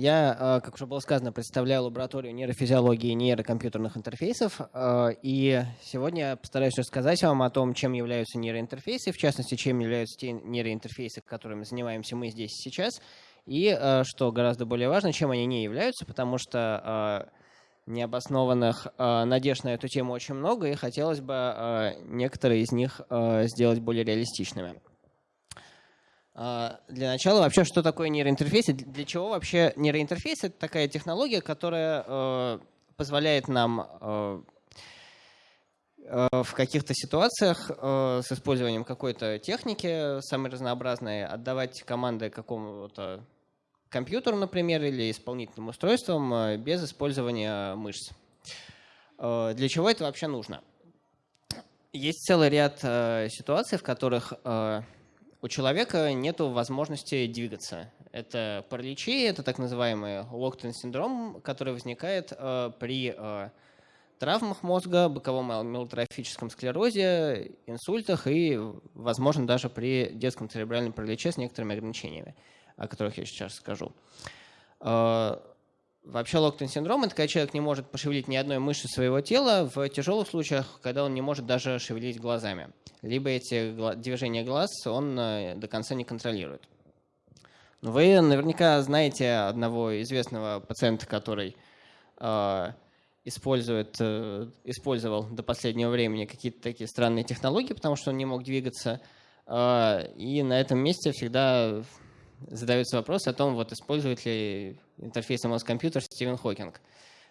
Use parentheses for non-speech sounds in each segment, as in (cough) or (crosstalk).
Я, как уже было сказано, представляю лабораторию нейрофизиологии и нейрокомпьютерных интерфейсов. И сегодня я постараюсь рассказать вам о том, чем являются нейроинтерфейсы, в частности, чем являются те нейроинтерфейсы, которыми занимаемся мы здесь сейчас. И, что гораздо более важно, чем они не являются, потому что необоснованных надежд на эту тему очень много, и хотелось бы некоторые из них сделать более реалистичными. А, для начала вообще, что такое нейроинтерфейс? Для чего вообще нейроинтерфейс? Это такая технология, которая э, позволяет нам э, э, в каких-то ситуациях с использованием какой-то техники, самой разнообразной, отдавать команды какому-то компьютеру, например, или исполнительным устройствам без использования мышц. Для чего это вообще нужно? Есть целый ряд ситуаций, в которых у человека нет возможности двигаться. Это параличи, это так называемый locked синдром, который возникает э, при э, травмах мозга, боковом амилотрофическом склерозе, инсультах и, возможно, даже при детском церебральном параличе с некоторыми ограничениями, о которых я сейчас скажу. Э, Вообще локтон синдром – это когда человек не может пошевелить ни одной мышцы своего тела в тяжелых случаях, когда он не может даже шевелить глазами. Либо эти движения глаз он э, до конца не контролирует. Вы наверняка знаете одного известного пациента, который э, использует, э, использовал до последнего времени какие-то такие странные технологии, потому что он не мог двигаться. Э, и на этом месте всегда задается вопрос о том, вот использует ли интерфейс мозг-компьютер Стивен Хокинг.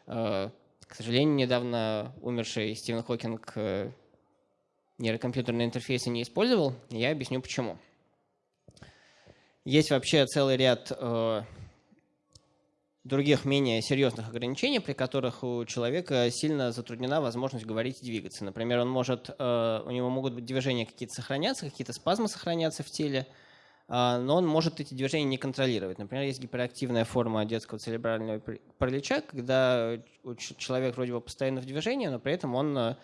Э, к сожалению, недавно умерший Стивен Хокинг э, нейрокомпьютерные интерфейсы не использовал, я объясню почему. Есть вообще целый ряд э, других менее серьезных ограничений, при которых у человека сильно затруднена возможность говорить и двигаться. Например, он может, у него могут быть движения какие-то сохраняться, какие-то спазмы сохраняться в теле, но он может эти движения не контролировать. Например, есть гиперактивная форма детского церебрального паралича, когда человек вроде бы постоянно в движении, но при этом он э,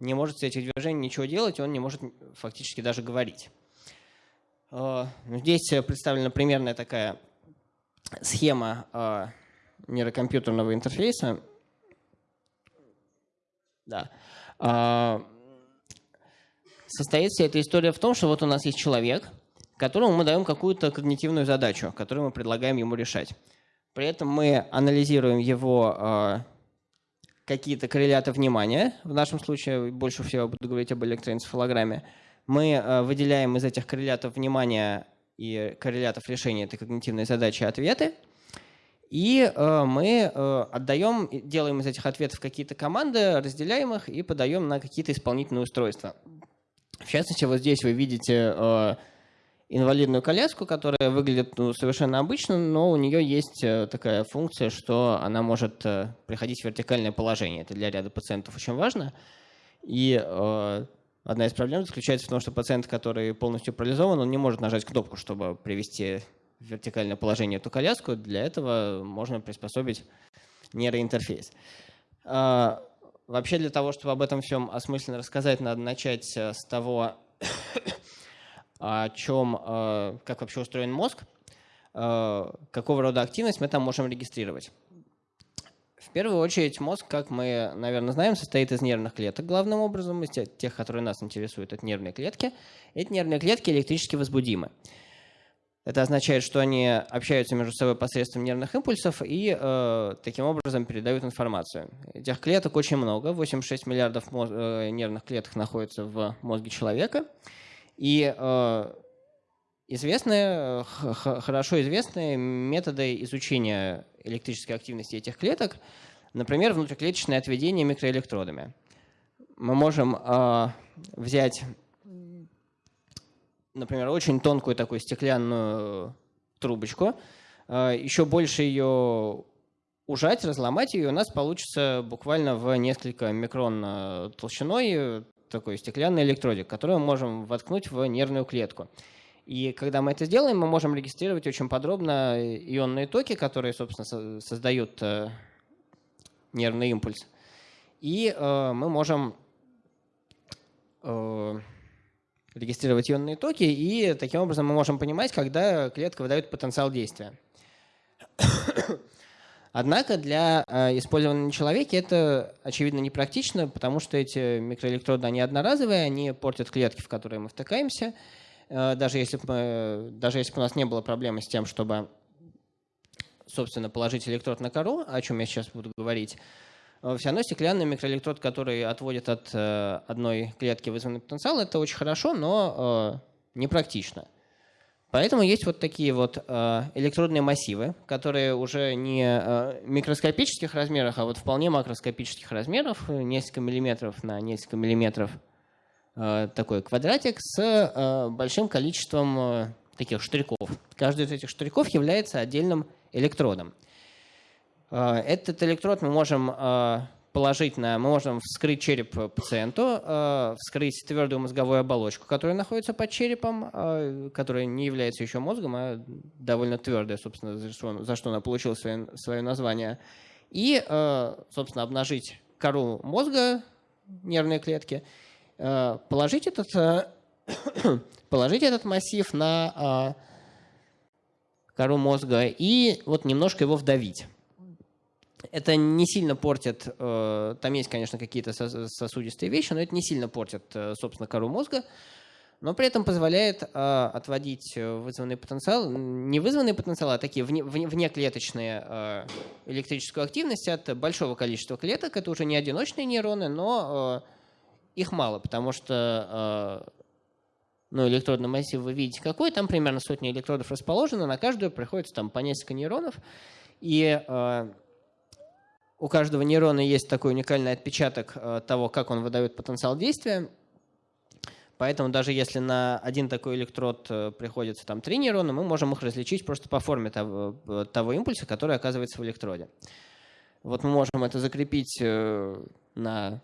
не может с этих движений ничего делать, он не может фактически даже говорить. А, ну, здесь представлена примерная такая схема а, нейрокомпьютерного интерфейса. Да. Состоит вся эта история в том, что вот у нас есть человек – которому мы даем какую-то когнитивную задачу, которую мы предлагаем ему решать. При этом мы анализируем его э, какие-то корреляты внимания. В нашем случае больше всего буду говорить об электроэнцефалограмме. Мы э, выделяем из этих коррелятов внимания и коррелятов решения этой когнитивной задачи ответы. И э, мы э, отдаем, делаем из этих ответов какие-то команды, разделяем их и подаем на какие-то исполнительные устройства. В частности, вот здесь вы видите э, инвалидную коляску, которая выглядит ну, совершенно обычно, но у нее есть э, такая функция, что она может э, приходить в вертикальное положение. Это для ряда пациентов очень важно. И э, одна из проблем заключается в том, что пациент, который полностью парализован, он не может нажать кнопку, чтобы привести в вертикальное положение эту коляску. Для этого можно приспособить нейроинтерфейс. Э, вообще для того, чтобы об этом всем осмысленно рассказать, надо начать э, с того, о чем, э, как вообще устроен мозг, э, какого рода активность мы там можем регистрировать. В первую очередь мозг, как мы, наверное, знаем, состоит из нервных клеток главным образом, из тех, которые нас интересуют, это нервные клетки. Эти нервные клетки электрически возбудимы. Это означает, что они общаются между собой посредством нервных импульсов и э, таким образом передают информацию. Этих клеток очень много, 86 миллиардов э, нервных клеток находится в мозге человека. И э, известные, хорошо известные методы изучения электрической активности этих клеток, например, внутриклеточное отведение микроэлектродами. Мы можем э, взять, например, очень тонкую такую стеклянную трубочку, э, еще больше ее ужать, разломать ее, у нас получится буквально в несколько микрон толщиной такой стеклянный электродик, который мы можем воткнуть в нервную клетку. И когда мы это сделаем, мы можем регистрировать очень подробно ионные токи, которые, собственно, создают э, нервный импульс. И э, мы можем э, регистрировать ионные токи, и таким образом мы можем понимать, когда клетка выдает потенциал действия. Однако для э, использования на человеке это, очевидно, непрактично, потому что эти микроэлектроды, они одноразовые, они портят клетки, в которые мы втыкаемся. Э, даже, если бы, даже если бы у нас не было проблемы с тем, чтобы, собственно, положить электрод на кору, о чем я сейчас буду говорить, э, все равно стеклянный микроэлектрод, который отводит от одной клетки вызванный потенциал, это очень хорошо, но непрактично. Поэтому есть вот такие вот э, электродные массивы, которые уже не э, микроскопических размерах, а вот вполне макроскопических размеров, несколько миллиметров на несколько миллиметров, э, такой квадратик с большим количеством таких штриков. Каждый из этих штриков является отдельным электродом. Этот электрод мы можем положить на, мы можем вскрыть череп пациенту, э, вскрыть твердую мозговую оболочку, которая находится под черепом, э, которая не является еще мозгом, а довольно твердая, собственно, за что, она получила свое, свое название, и, э, собственно, обнажить кору мозга, нервные клетки, положить этот, (coughs) положить этот массив на кору мозга и вот немножко его вдавить. Это не сильно портит, э, там есть, конечно, какие-то сосудистые вещи, но это не сильно портит, э, собственно, кору мозга, но при этом позволяет э, отводить вызванный потенциал, не вызванный потенциал, а такие вне, внеклеточные электрическую активность от большого количества клеток. Это уже не одиночные нейроны, но их мало, потому что ну, электродный массив вы видите какой, там примерно сотни электродов расположено, на каждую приходится там по несколько нейронов, и у каждого нейрона есть такой уникальный отпечаток э, того, как он выдает потенциал действия. Поэтому даже если на один такой электрод э, приходится там три нейрона, мы можем их различить просто по форме того, э, того импульса, который оказывается в электроде. Вот мы можем это закрепить на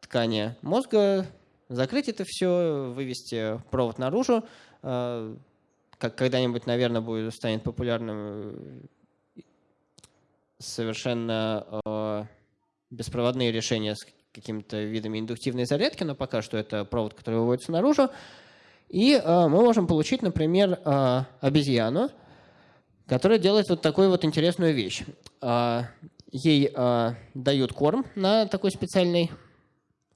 ткани мозга, закрыть это все, вывести провод наружу. Как когда-нибудь, наверное, будет, станет популярным совершенно э, беспроводные решения с какими-то видами индуктивной зарядки, но пока что это провод, который выводится наружу. И э, мы можем получить, например, э, обезьяну, которая делает вот такую вот интересную вещь. Ей дают корм на такой специальной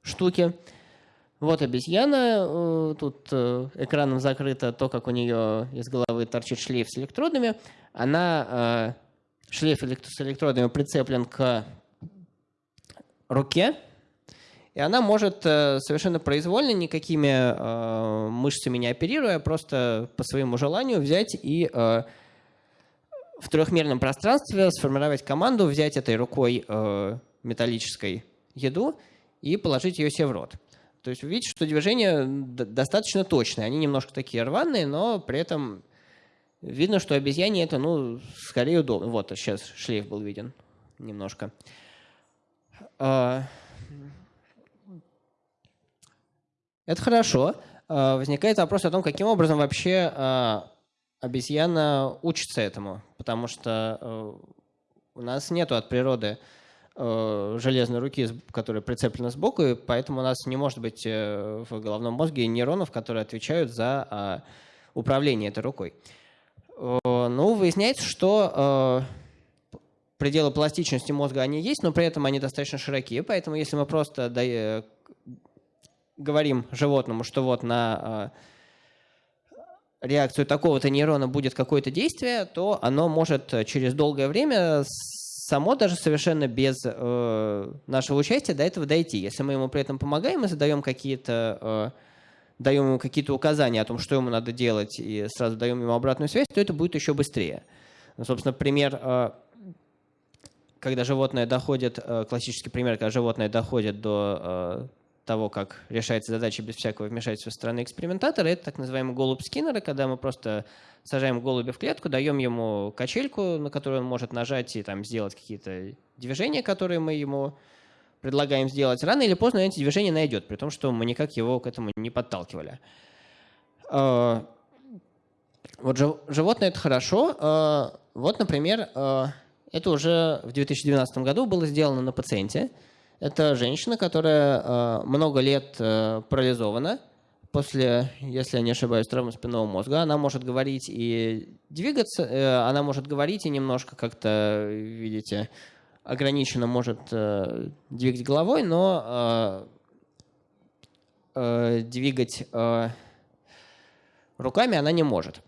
штуке. Вот обезьяна, тут экраном закрыто то, как у нее из головы торчит шлейф с электродами. Она шлейф с электродами прицеплен к руке, и она может э, совершенно произвольно, никакими э, мышцами не оперируя, просто по своему желанию взять и э, в трехмерном пространстве сформировать команду, взять этой рукой металлической еду и положить ее себе в рот. То есть вы видите, что движения достаточно точные. Они немножко такие рваные, но при этом Видно, что обезьяне это, ну, скорее удобно. Вот, сейчас шлейф был виден немножко. А, это хорошо. А, возникает вопрос о том, каким образом вообще а, обезьяна учится этому. Потому что у нас нету от природы железной руки, которая прицеплена сбоку, и поэтому у нас не может быть э, в головном мозге нейронов, которые отвечают за управление этой рукой. Э, ну, выясняется, что э, пределы пластичности мозга они есть, но при этом они достаточно широкие. Поэтому если мы просто э, говорим животному, что вот на реакцию такого-то нейрона будет какое-то действие, то оно может через долгое время само даже совершенно без нашего участия до этого дойти. Если мы ему при этом помогаем и задаем какие-то даем ему какие-то указания о том, что ему надо делать, и сразу даем ему обратную связь, то это будет еще быстрее. Ну, собственно, пример, э, когда животное доходит, э, классический пример, когда животное доходит до э, того, как решается задача без всякого вмешательства со стороны экспериментатора, это так называемый голубь Скиннера, когда мы просто сажаем голубя в клетку, даем ему качельку, на которую он может нажать и там, сделать какие-то движения, которые мы ему предлагаем сделать, рано или поздно эти движения найдет, при том, что мы никак его к этому не подталкивали. А, вот животное – это хорошо. А, вот, например, а, это уже в 2012 году было сделано на пациенте. Это женщина, которая много лет парализована. после, если я не ошибаюсь, травмы спинного мозга. Она может говорить и двигаться, э, она может говорить и немножко как-то, видите, ограниченно может э, двигать головой, но э, двигать руками она не может.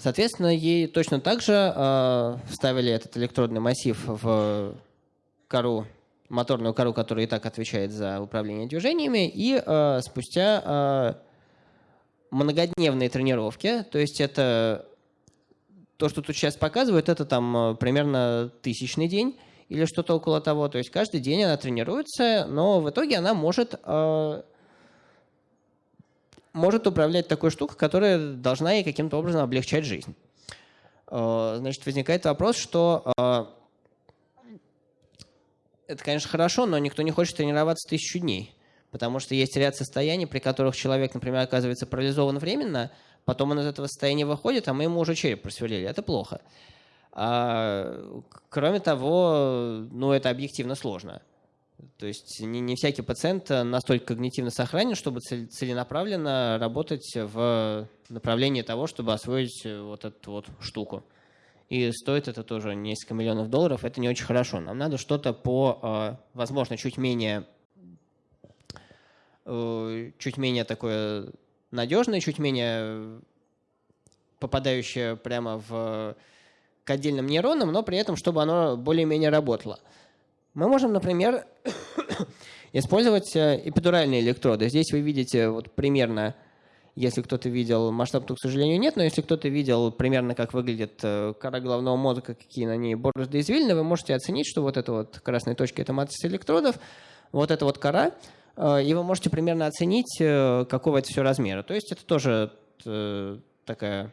Соответственно, ей точно так же э, вставили этот электродный массив в кору, моторную кору, которая и так отвечает за управление движениями, и э, спустя э, многодневные тренировки, то есть это то, что тут сейчас показывают, это там примерно тысячный день или что-то около того. То есть каждый день она тренируется, но в итоге она может э, может управлять такой штукой, которая должна ей каким-то образом облегчать жизнь. Э, значит, возникает вопрос, что э, это, конечно, хорошо, но никто не хочет тренироваться тысячу дней. Потому что есть ряд состояний, при которых человек, например, оказывается парализован временно, потом он из этого состояния выходит, а мы ему уже череп просверлили. Это плохо. А, кроме того, ну, это объективно сложно. То есть не, не всякий пациент э, настолько когнитивно сохранен, чтобы целенаправленно работать в направлении того, чтобы освоить э, вот эту вот штуку. И стоит это тоже несколько миллионов долларов, это не очень хорошо. Нам надо что-то по, э, возможно, чуть менее, чуть менее такое надежное, чуть менее попадающее прямо в, к отдельным нейронам, но при этом, чтобы оно более-менее работало. Мы можем, например, (coughs) использовать э, эпидуральные электроды. Здесь вы видите вот примерно, если кто-то видел, масштаб тут, к сожалению, нет, но если кто-то видел примерно, как выглядит э, кора головного мозга, какие на ней борозды извилины, вы можете оценить, что вот эта вот красная точка – это матрица электродов, вот эта вот кора, и вы можете примерно оценить, какого это все размера. То есть это тоже такая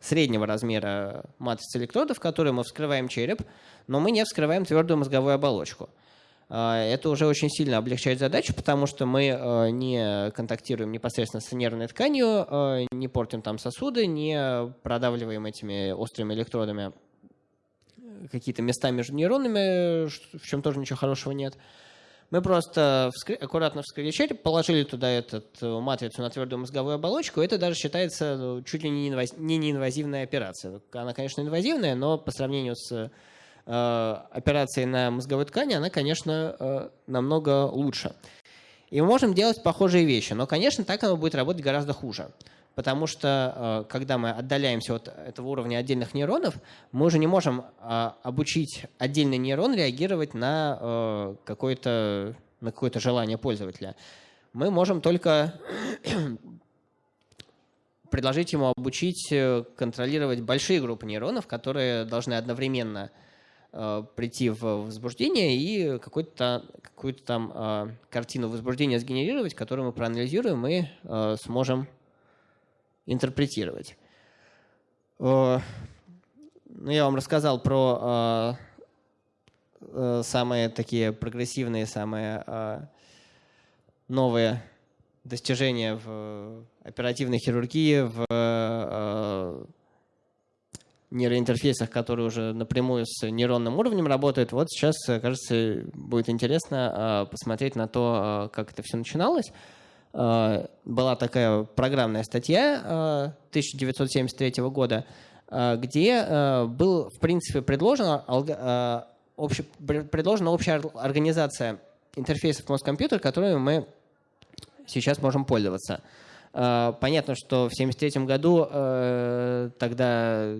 среднего размера матрицы электродов, в которой мы вскрываем череп, но мы не вскрываем твердую мозговую оболочку. Это уже очень сильно облегчает задачу, потому что мы не контактируем непосредственно с нервной тканью, не портим там сосуды, не продавливаем этими острыми электродами какие-то места между нейронами, в чем тоже ничего хорошего нет. Мы просто вскры... аккуратно вскрыли череп, положили туда эту э, матрицу на твердую мозговую оболочку. Это даже считается ну, чуть ли не, инваз... не неинвазивная операция. Она, конечно, инвазивная, но по сравнению с э, операцией на мозговой ткани, она, конечно, э, намного лучше. И мы можем делать похожие вещи, но, конечно, так оно будет работать гораздо хуже потому что э, когда мы отдаляемся от этого уровня отдельных нейронов, мы уже не можем э, обучить отдельный нейрон реагировать на э, какое-то на какое-то желание пользователя. Мы можем только (clears throat) предложить ему обучить контролировать большие группы нейронов, которые должны одновременно прийти в возбуждение и какую-то какую там картину возбуждения сгенерировать, которую мы проанализируем и сможем интерпретировать. Ну, я вам рассказал про э, самые такие прогрессивные, самые новые достижения в оперативной хирургии, в нейроинтерфейсах, которые уже напрямую с нейронным уровнем работают. Вот сейчас, кажется, будет интересно посмотреть на то, как это все начиналось. Э, была такая программная статья 1973 э, года, э, где был, в принципе, предложена, обще, предложена общая организация интерфейсов мозг-компьютер, которыми мы сейчас можем пользоваться. Понятно, что в 1973 году тогда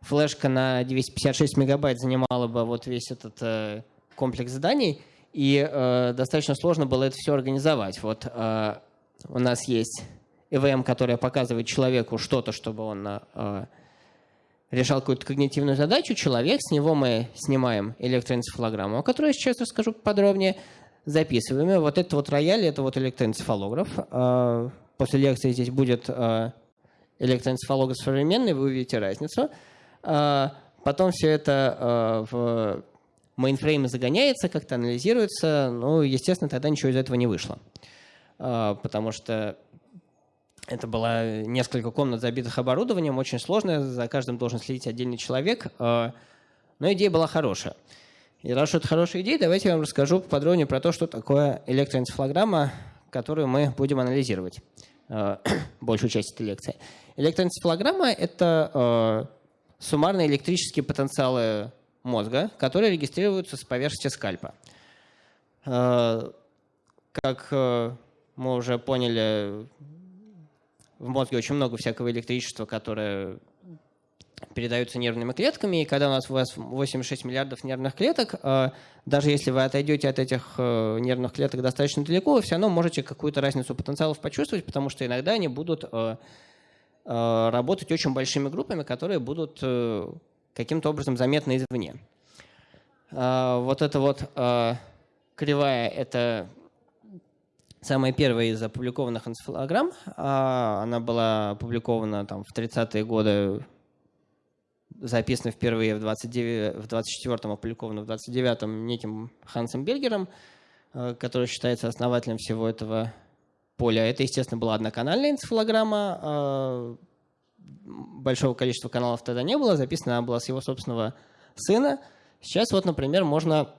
флешка на 256 мегабайт занимала бы вот весь этот комплекс заданий – и э, достаточно сложно было это все организовать. Вот э, у нас есть EVM, которая показывает человеку что-то, чтобы он э, решал какую-то когнитивную задачу. Человек, с него мы снимаем электроэнцефалограмму, о которой я сейчас расскажу подробнее, записываем. Вот это вот рояль, это вот электроэнцефалограф. Э, после лекции здесь будет э, электроэнцефалограф современный, вы увидите разницу. Э, потом все это э, в мейнфрейм загоняется, как-то анализируется, ну, естественно, тогда ничего из этого не вышло. А, потому что это было несколько комнат, забитых оборудованием, очень сложно, за каждым должен следить отдельный человек, а, но идея была хорошая. И раз это хорошая идея, давайте я вам расскажу подробнее про то, что такое электроэнцефалограмма, которую мы будем анализировать э, (coughs) большую часть этой лекции. Электроэнцефалограмма — это суммарные электрические потенциалы мозга, которые регистрируются с поверхности скальпа. Э, как мы уже поняли, в мозге очень много всякого электричества, которое передаются нервными клетками, и когда у нас у вас 86 миллиардов нервных клеток, э, даже если вы отойдете от этих э, нервных клеток достаточно далеко, вы все равно можете какую-то разницу потенциалов почувствовать, потому что иногда они будут э, работать очень большими группами, которые будут каким-то образом заметны извне. Вот эта вот кривая — это самая первая из опубликованных энцефалограмм. Она была опубликована там, в 30-е годы записано впервые в, 29, в 24-м, опубликовано в 29-м неким Хансом Бергером, э, который считается основателем всего этого поля. Это, естественно, была одноканальная энцефалограмма. Э, большого количества каналов тогда не было. Записана она была с его собственного сына. Сейчас вот, например, можно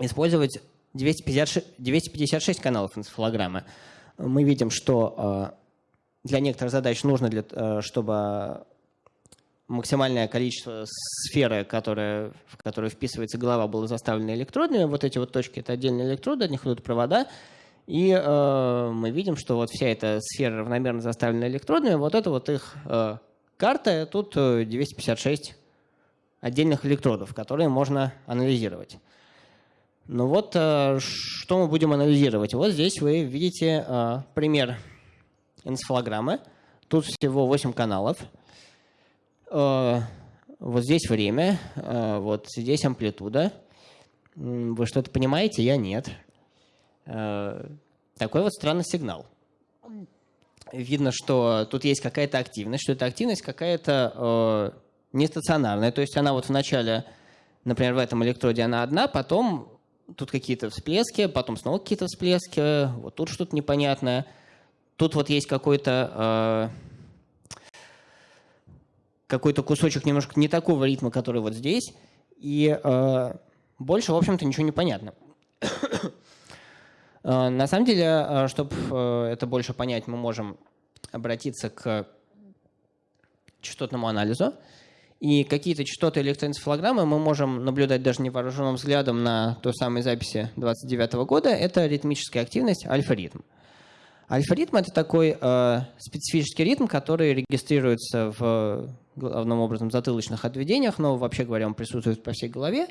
использовать 256, 256 каналов энцефалограммы. Мы видим, что э, для некоторых задач нужно, для, чтобы максимальное количество сферы, которая, в которую вписывается голова, было заставлено электродами. Вот эти вот точки — это отдельные электроды, от них идут провода. И э, мы видим, что вот вся эта сфера равномерно заставлена электродами. Вот это вот их э, карта. Тут 256 э, отдельных электродов, которые можно анализировать. Ну вот, э, что мы будем анализировать? Вот здесь вы видите э, пример энцефалограммы. Тут всего 8 каналов. Э, вот здесь время, э, вот здесь амплитуда. Вы что-то понимаете? Я нет. Э, такой вот странный сигнал. Видно, что тут есть какая-то активность, что эта активность какая-то нестационарная. То есть она вот в начале, например, в этом электроде она одна, потом тут какие-то всплески, потом снова какие-то всплески, вот тут что-то непонятное. Тут вот есть какой-то какой-то кусочек немножко не такого ритма, который вот здесь, и э, больше, в общем-то, ничего не понятно. Э, на самом деле, э, чтобы э, это больше понять, мы можем обратиться к частотному анализу. И какие-то частоты электроэнцефалограммы мы можем наблюдать даже невооруженным взглядом на той самой записи 29 года. Это ритмическая активность альфа-ритм. Альфа-ритм — это такой э, специфический ритм, который регистрируется в главным образом затылочных отведениях, но вообще говоря, он присутствует по всей голове,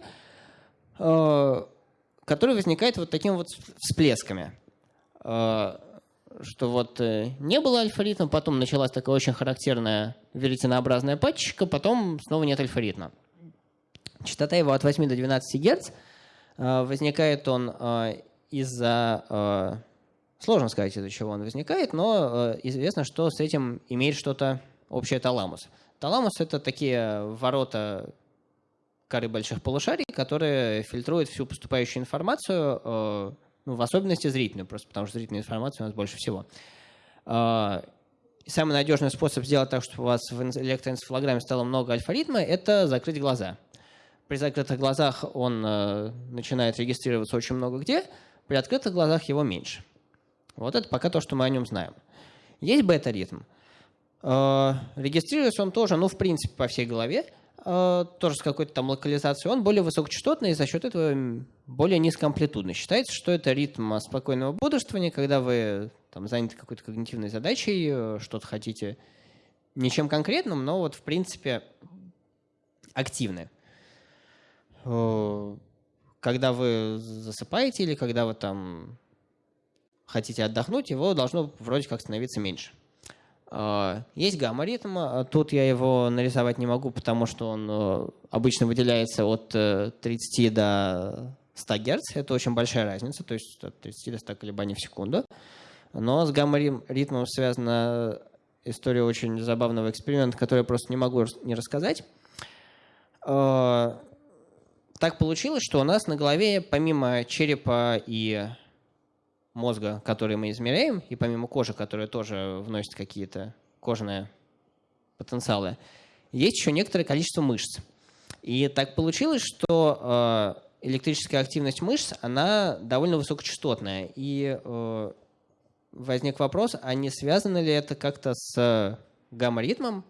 который возникает вот такими вот всплесками. Э, что вот э, не было альфа-ритма, потом началась такая очень характерная веретенообразная пачечка, потом снова нет альфа-ритма. Частота его от 8 до 12 Гц. Возникает он из-за... Сложно сказать, из-за чего он возникает, но известно, что с этим имеет что-то общее таламус. Таламус — это такие ворота коры больших полушарий, которые фильтруют всю поступающую информацию, э, ну, в особенности зрительную, просто потому что зрительной информации у нас больше всего. Э, самый надежный способ сделать так, чтобы у вас в электроэнцефалограмме стало много альфа-ритма, это закрыть глаза. При закрытых глазах он э, начинает регистрироваться очень много где, при открытых глазах его меньше. Вот это пока то, что мы о нем знаем. Есть бета-ритм. Регистрируется он тоже, ну, в принципе, по всей голове, тоже с какой-то там локализацией. Он более высокочастотный и за счет этого более низкоамплитудный. Считается, что это ритм спокойного бодрствования, когда вы там, заняты какой-то когнитивной задачей, э, что-то хотите ничем конкретным, но вот в принципе активны. Когда вы засыпаете или когда вы там хотите отдохнуть, его должно вроде как становиться меньше. А, есть гамма-ритм, а тут я его нарисовать не могу, потому что он э, обычно выделяется от 30 э, до 100 Гц. Это очень большая разница, то есть от 30 до 100 колебаний в секунду. Но с гамма-ритмом связана история очень забавного эксперимента, который я просто не могу не рассказать. А, так получилось, что у нас на голове помимо черепа и мозга, который мы измеряем, и помимо кожи, которая тоже вносит какие-то кожные потенциалы, есть еще некоторое количество мышц. И так получилось, что электрическая активность мышц, она довольно высокочастотная. И э, возник вопрос, а не связано ли это как-то с гамма-ритмом?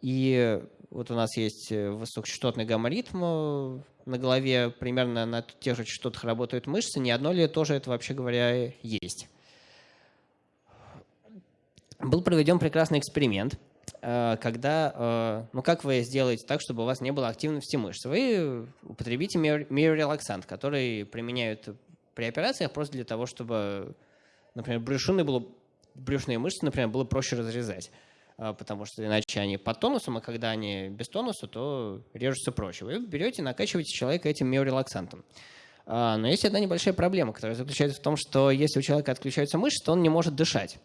И вот у нас есть высокочастотный гамма-ритм на голове, примерно на тех же частотах работают мышцы. Не одно ли тоже это, вообще говоря, есть? Был проведен прекрасный эксперимент – Э, когда, э, ну как вы сделаете так, чтобы у вас не было активности мышц? Вы употребите миорелаксант, который применяют при операциях просто для того, чтобы, например, брюшины было, брюшные мышцы, например, было проще разрезать потому что иначе они под тонусом, а когда они без тонуса, то режутся проще. Вы берете, накачиваете человека этим миорелаксантом. Но есть одна небольшая проблема, которая заключается в том, что если у человека отключаются мышцы, то он не может дышать.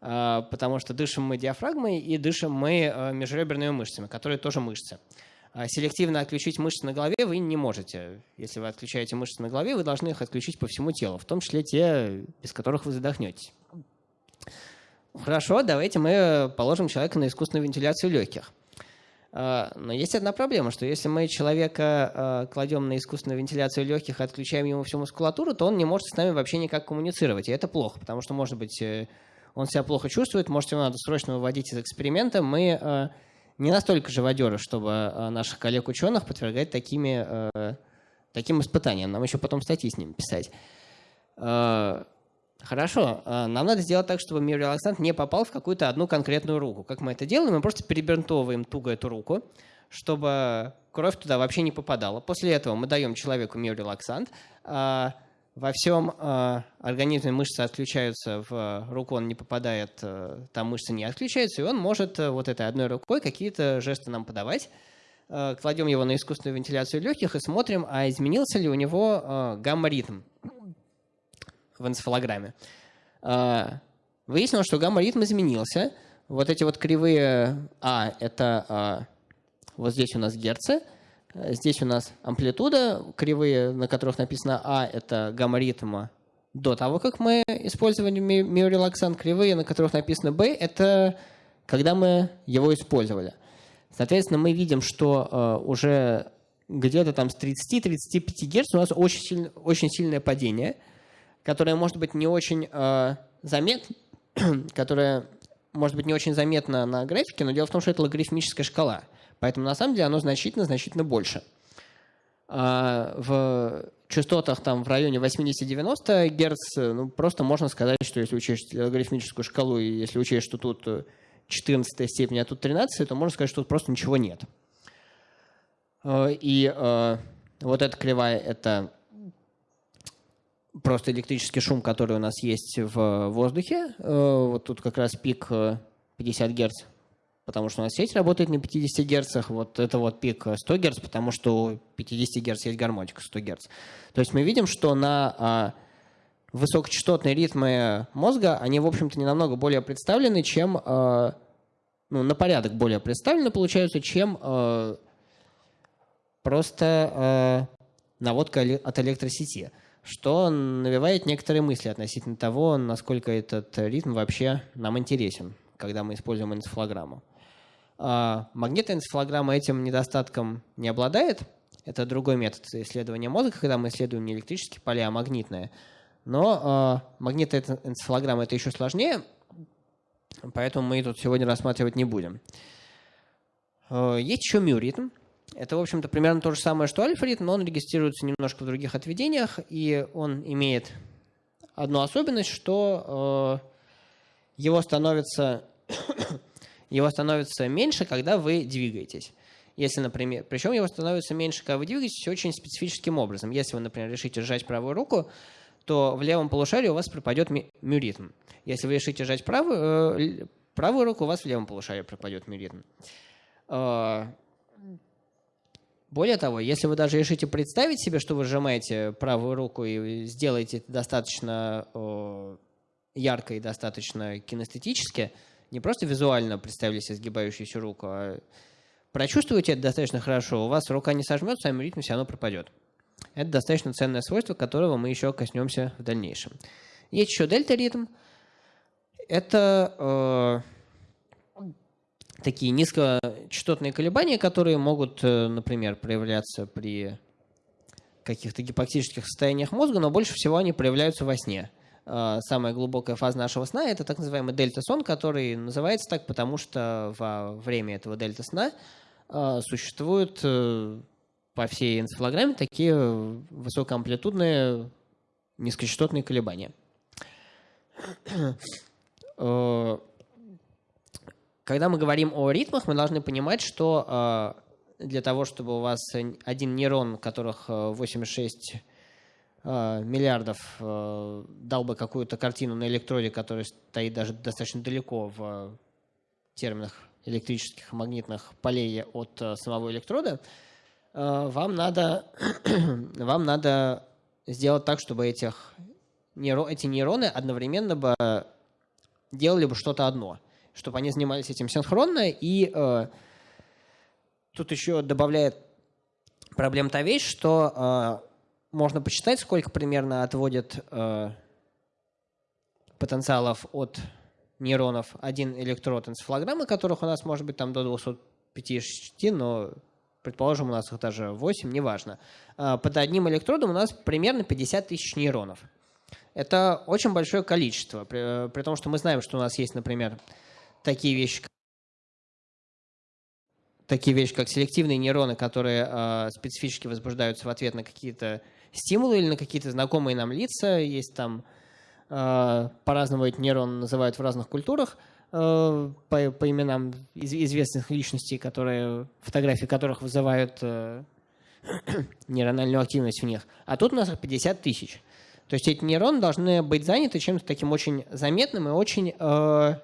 А, потому что дышим мы диафрагмой и дышим мы а, межреберными мышцами, которые тоже мышцы. А селективно отключить мышцы на голове вы не можете. Если вы отключаете мышцы на голове, вы должны их отключить по всему телу, в том числе те, без которых вы задохнетесь. Хорошо, давайте мы положим человека на искусственную вентиляцию легких. Но есть одна проблема, что если мы человека кладем на искусственную вентиляцию легких и отключаем ему всю мускулатуру, то он не может с нами вообще никак коммуницировать. И это плохо, потому что, может быть, э, он себя плохо чувствует, может, его надо срочно выводить из эксперимента. Мы э, не настолько живодеры, чтобы э, наших коллег-ученых подвергать такими, э, таким испытаниям. Нам еще потом статьи с ними писать. Хорошо, нам надо сделать так, чтобы миорелаксант не попал в какую-то одну конкретную руку. Как мы это делаем? Мы просто перебинтовываем туго эту руку, чтобы кровь туда вообще не попадала. После этого мы даем человеку миорелаксант, во всем э, организме мышцы отключаются, в руку он не попадает, э, там мышцы не отключаются, и он может э, вот этой одной рукой какие-то жесты нам подавать. Э, кладем его на искусственную вентиляцию легких и смотрим, а изменился ли у него э, гамма-ритм в энцефалограмме. Э, выяснилось, что гамма-ритм изменился. Вот эти вот кривые А – это э, вот здесь у нас герцы – Здесь у нас амплитуда, кривые, на которых написано А, это гамма-ритм до того, как мы использовали миорелаксант. Кривые, на которых написано Б, это когда мы его использовали. Соответственно, мы видим, что э, уже где-то там с 30-35 Гц у нас очень, сильно, очень сильное падение, которое может быть не очень э, заметно, (clears throat) которое может быть не очень заметно на графике, но дело в том, что это логарифмическая шкала – Поэтому на самом деле оно значительно-значительно больше. А в частотах там в районе 80-90 Гц, ну, просто можно сказать, что если учесть логарифмическую шкалу, и если учесть, что тут 14 степень, а тут 13, то можно сказать, что тут просто ничего нет. А, и э, вот эта кривая – это просто электрический шум, который у нас есть в воздухе. Э, вот тут как раз пик 50 Гц потому что у нас сеть работает на 50 Гц, вот это вот пик 100 Гц, потому что у 50 Гц есть гармоника 100 Гц. То есть мы видим, что на а, высокочастотные ритмы мозга, они, в общем-то, не намного более представлены, чем, а, ну, на порядок более представлены, получаются, чем а, просто наводка от электросети что навевает некоторые мысли относительно того, насколько этот ритм вообще нам интересен, когда мы используем энцефалограмму. А, магнитоэнцефалограмма этим недостатком не обладает. Это другой метод исследования мозга, когда мы исследуем не электрические поля, а магнитные. Но э, магнитоэнцефалограмма это еще сложнее, поэтому мы тут сегодня рассматривать не будем. Э, есть еще миоритм. Это, в общем-то, примерно то же самое, что альфа-ритм, но он регистрируется немножко в других отведениях, и он имеет одну особенность, что э, его становится (coughs) его становится меньше, когда вы двигаетесь. Если, например, причем его становится меньше, когда вы двигаетесь очень специфическим образом. Если вы, например, решите сжать правую руку, то в левом полушарии у вас пропадет мюритм. Если вы решите сжать правую, э, правую руку, у вас в левом полушарии пропадет мюритм. Э, более того, если вы даже решите представить себе, что вы сжимаете правую руку и сделаете это достаточно э, ярко и достаточно кинестетически, не просто визуально представили себе сгибающуюся руку, а прочувствуете это достаточно хорошо, у вас рука не сожмется, а ритм все равно пропадет. Это достаточно ценное свойство, которого мы еще коснемся в дальнейшем. Есть еще дельта-ритм. Это э, такие низкочастотные колебания, которые могут, э, например, проявляться при каких-то гипотетических состояниях мозга, но больше всего они проявляются во сне. А, самая глубокая фаза нашего сна – это так называемый дельта-сон, который называется так, потому что во время этого дельта-сна а, существуют э, по всей энцефалограмме такие высокоамплитудные низкочастотные колебания. (clears throat) Э, когда мы говорим о ритмах, мы должны понимать, что э, для того, чтобы у вас один нейрон, которых 86 э, миллиардов, дал бы какую-то картину на электроде, которая стоит даже достаточно далеко в терминах электрических и магнитных полей от самого электрода, вам надо, (clears throat) вам надо сделать так, чтобы этих, эти нейроны одновременно бы делали бы что-то одно, чтобы они занимались этим синхронно. И э, тут еще добавляет проблем та вещь, что э, можно посчитать, сколько примерно отводит э, потенциалов от нейронов один электрод энцефалограммы, которых у нас может быть там до 250, но предположим, у нас их даже 8, неважно. А, под одним электродом у нас примерно 50 тысяч нейронов. Это очень большое количество, при, при том, что мы знаем, что у нас есть, например, такие вещи, такие вещи, как селективные нейроны, которые э, специфически возбуждаются в ответ на какие-то стимулы или на какие-то знакомые нам лица. Есть там э, по-разному эти нейроны называют в разных культурах. Э, по, по именам из, известных личностей, которые, фотографии которых вызывают э, (clears throat) нейрональную активность в них. А тут у нас 50 тысяч. То есть эти нейроны должны быть заняты чем-то таким очень заметным и очень э,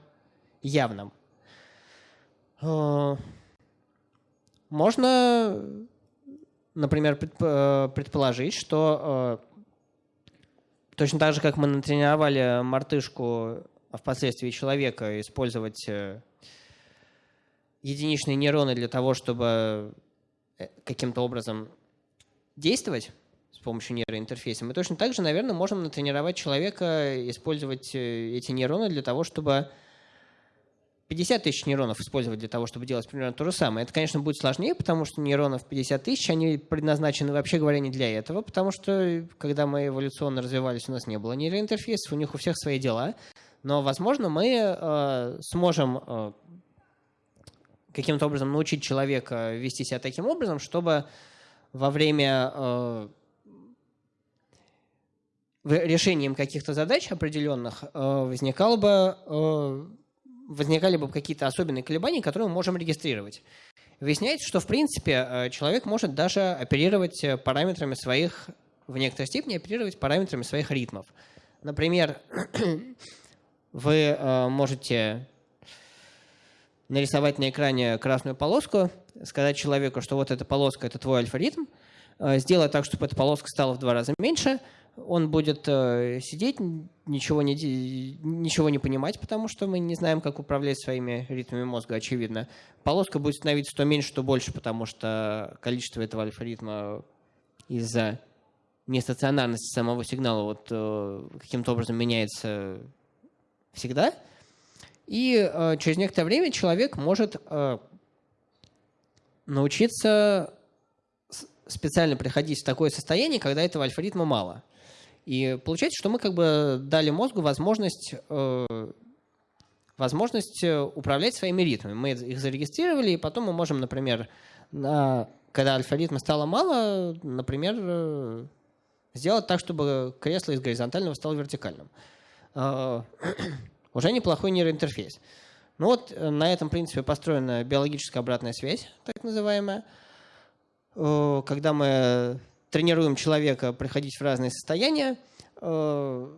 явным. Э, можно, например, э, предположить, что э, точно так же, как мы натренировали мартышку а впоследствии человека использовать э, единичные нейроны для того, чтобы каким-то образом действовать с помощью нейроинтерфейса, мы точно так же, наверное, можем натренировать человека использовать эти нейроны для того, чтобы 50 тысяч нейронов использовать для того, чтобы делать примерно то же самое. Это, конечно, будет сложнее, потому что нейронов 50 тысяч, они предназначены, вообще говоря, не для этого, потому что, когда мы эволюционно развивались, у нас не было нейроинтерфейсов, у них у всех свои дела. Но, возможно, мы э, сможем э, каким-то образом научить человека вести себя таким образом, чтобы во время э, решением каких-то задач определенных э, возникало бы, э, возникали бы какие-то особенные колебания, которые мы можем регистрировать. Выясняется, что в принципе э, человек может даже оперировать параметрами своих, в некоторой степени оперировать параметрами своих ритмов. Например, (clears throat) вы э, можете нарисовать на экране красную полоску, сказать человеку, что вот эта полоска – это твой альфа-ритм, э, сделать так, чтобы эта полоска стала в два раза меньше, он будет э, сидеть, ничего не, ничего не понимать, потому что мы не знаем, как управлять своими ритмами мозга, очевидно. Полоска будет становиться то меньше, то больше, потому что количество этого альфа-ритма из-за нестационарности самого сигнала вот, э, каким-то образом меняется всегда. И э, через некоторое время человек может э, научиться специально приходить в такое состояние, когда этого альфа-ритма мало. И получается, что мы как бы дали мозгу возможность, э, возможность э, управлять своими ритмами. Мы их зарегистрировали, и потом мы можем, например, на, когда альфа-ритма стало мало, например, э, сделать так, чтобы кресло из горизонтального стало вертикальным. (clears throat) Уже неплохой нейроинтерфейс. Ну вот на этом принципе построена биологическая обратная связь, так называемая. Когда мы тренируем человека приходить в разные состояния э,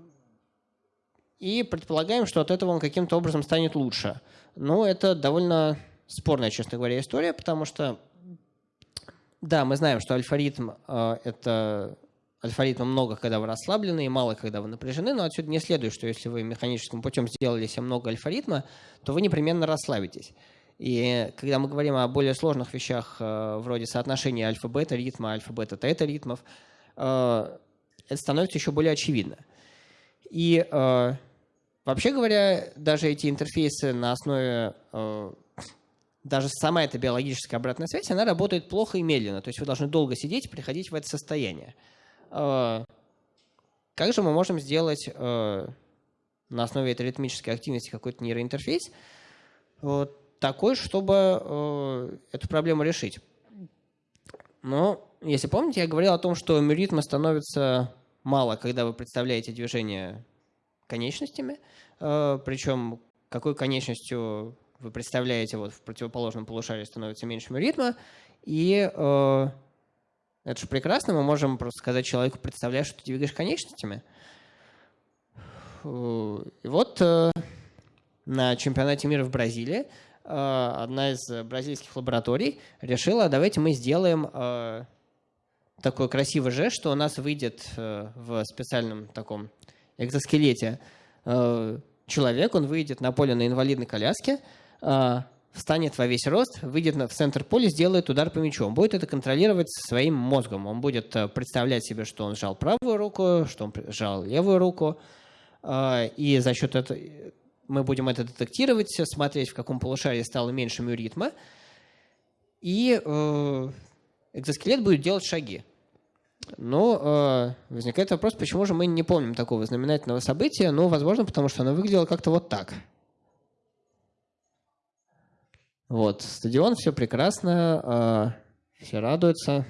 и предполагаем, что от этого он каким-то образом станет лучше. Но это довольно спорная, честно говоря, история, потому что, да, мы знаем, что альфа-ритм — это альфа-ритма много, когда вы расслаблены, и мало, когда вы напряжены, но отсюда не следует, что если вы механическим путем сделали себе много альфа-ритма, то вы непременно расслабитесь. И когда мы говорим о более сложных вещах, э, вроде соотношения альфа-бета ритма, альфа-бета-тета ритмов, э, это становится еще более очевидно. И э, вообще говоря, даже эти интерфейсы на основе даже сама эта биологическая обратная связь, она работает плохо и медленно. То есть вы должны долго сидеть приходить в это состояние. Как же мы можем сделать на основе этой ритмической активности какой-то нейроинтерфейс вот такой, чтобы э, эту проблему решить? Но, если помните, я говорил о том, что мюритма становится мало, когда вы представляете движение конечностями, причем какой конечностью вы представляете, вот в противоположном полушарии становится меньше ритма, и э, это же прекрасно, мы можем просто сказать человеку, представляешь, что ты двигаешь конечностями. Э, и вот э, на чемпионате мира в Бразилии э, одна из бразильских лабораторий решила, давайте мы сделаем э, такой красивый жест, что у нас выйдет э, в специальном таком экзоскелете э, человек, он выйдет на поле на инвалидной коляске, встанет во весь рост, выйдет в центр поля, сделает удар по мячу. Он будет это контролировать своим мозгом. Он будет э, представлять себе, что он сжал правую руку, что он сжал левую руку. И за счет этого мы будем это детектировать, смотреть, в каком полушарии стало меньше мюритма. И э, экзоскелет будет делать шаги. Но э, возникает вопрос, почему же мы не помним такого знаменательного события? Ну, возможно, потому что оно выглядело как-то вот так – вот, стадион, все прекрасно, а, все радуются.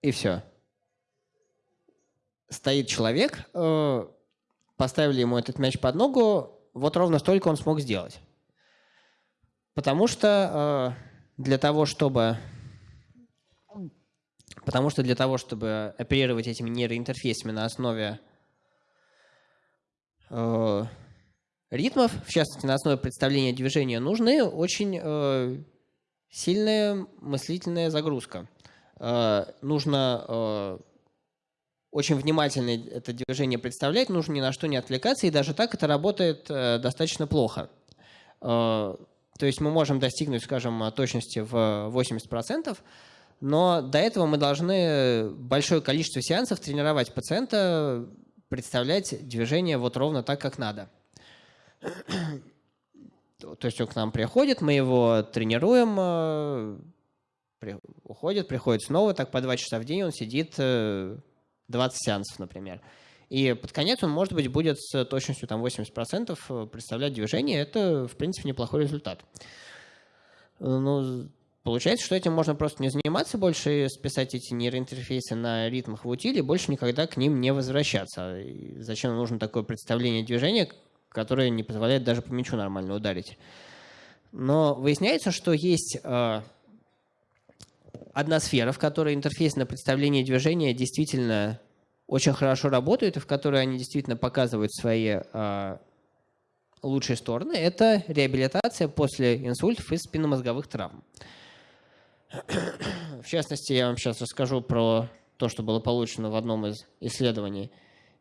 И все. Стоит человек, э, поставили ему этот мяч под ногу, вот ровно столько он смог сделать. Потому что э, для того, чтобы Потому что для того, чтобы оперировать этими нейроинтерфейсами на основе Э, ритмов, в частности, на основе представления движения, нужны очень сильная мыслительная загрузка. Нужно очень внимательно это движение представлять, нужно ни на что не отвлекаться, и даже так это работает достаточно плохо. То есть мы можем достигнуть, скажем, точности в 80%, но до этого мы должны большое количество сеансов тренировать пациента представлять движение вот ровно так, как надо. То есть он к нам приходит, мы его тренируем, э, уходит, приходит снова, так по два часа в день он сидит 20 э, сеансов, например. И под конец он, может быть, будет с точностью там, 80% э, представлять движение. Это, в принципе, неплохой результат. Ну, Получается, что этим можно просто не заниматься больше списать эти нейроинтерфейсы на ритмах в утиле, больше никогда к ним не возвращаться. И зачем нужно такое представление движения, которое не позволяет даже по мячу нормально ударить? Но выясняется, что есть э, одна сфера, в которой интерфейс представление движения действительно очень хорошо работает, и в которой они действительно показывают свои э, лучшие стороны. Это реабилитация после инсультов и спинномозговых травм. В частности, я вам сейчас расскажу про то, что было получено в одном из исследований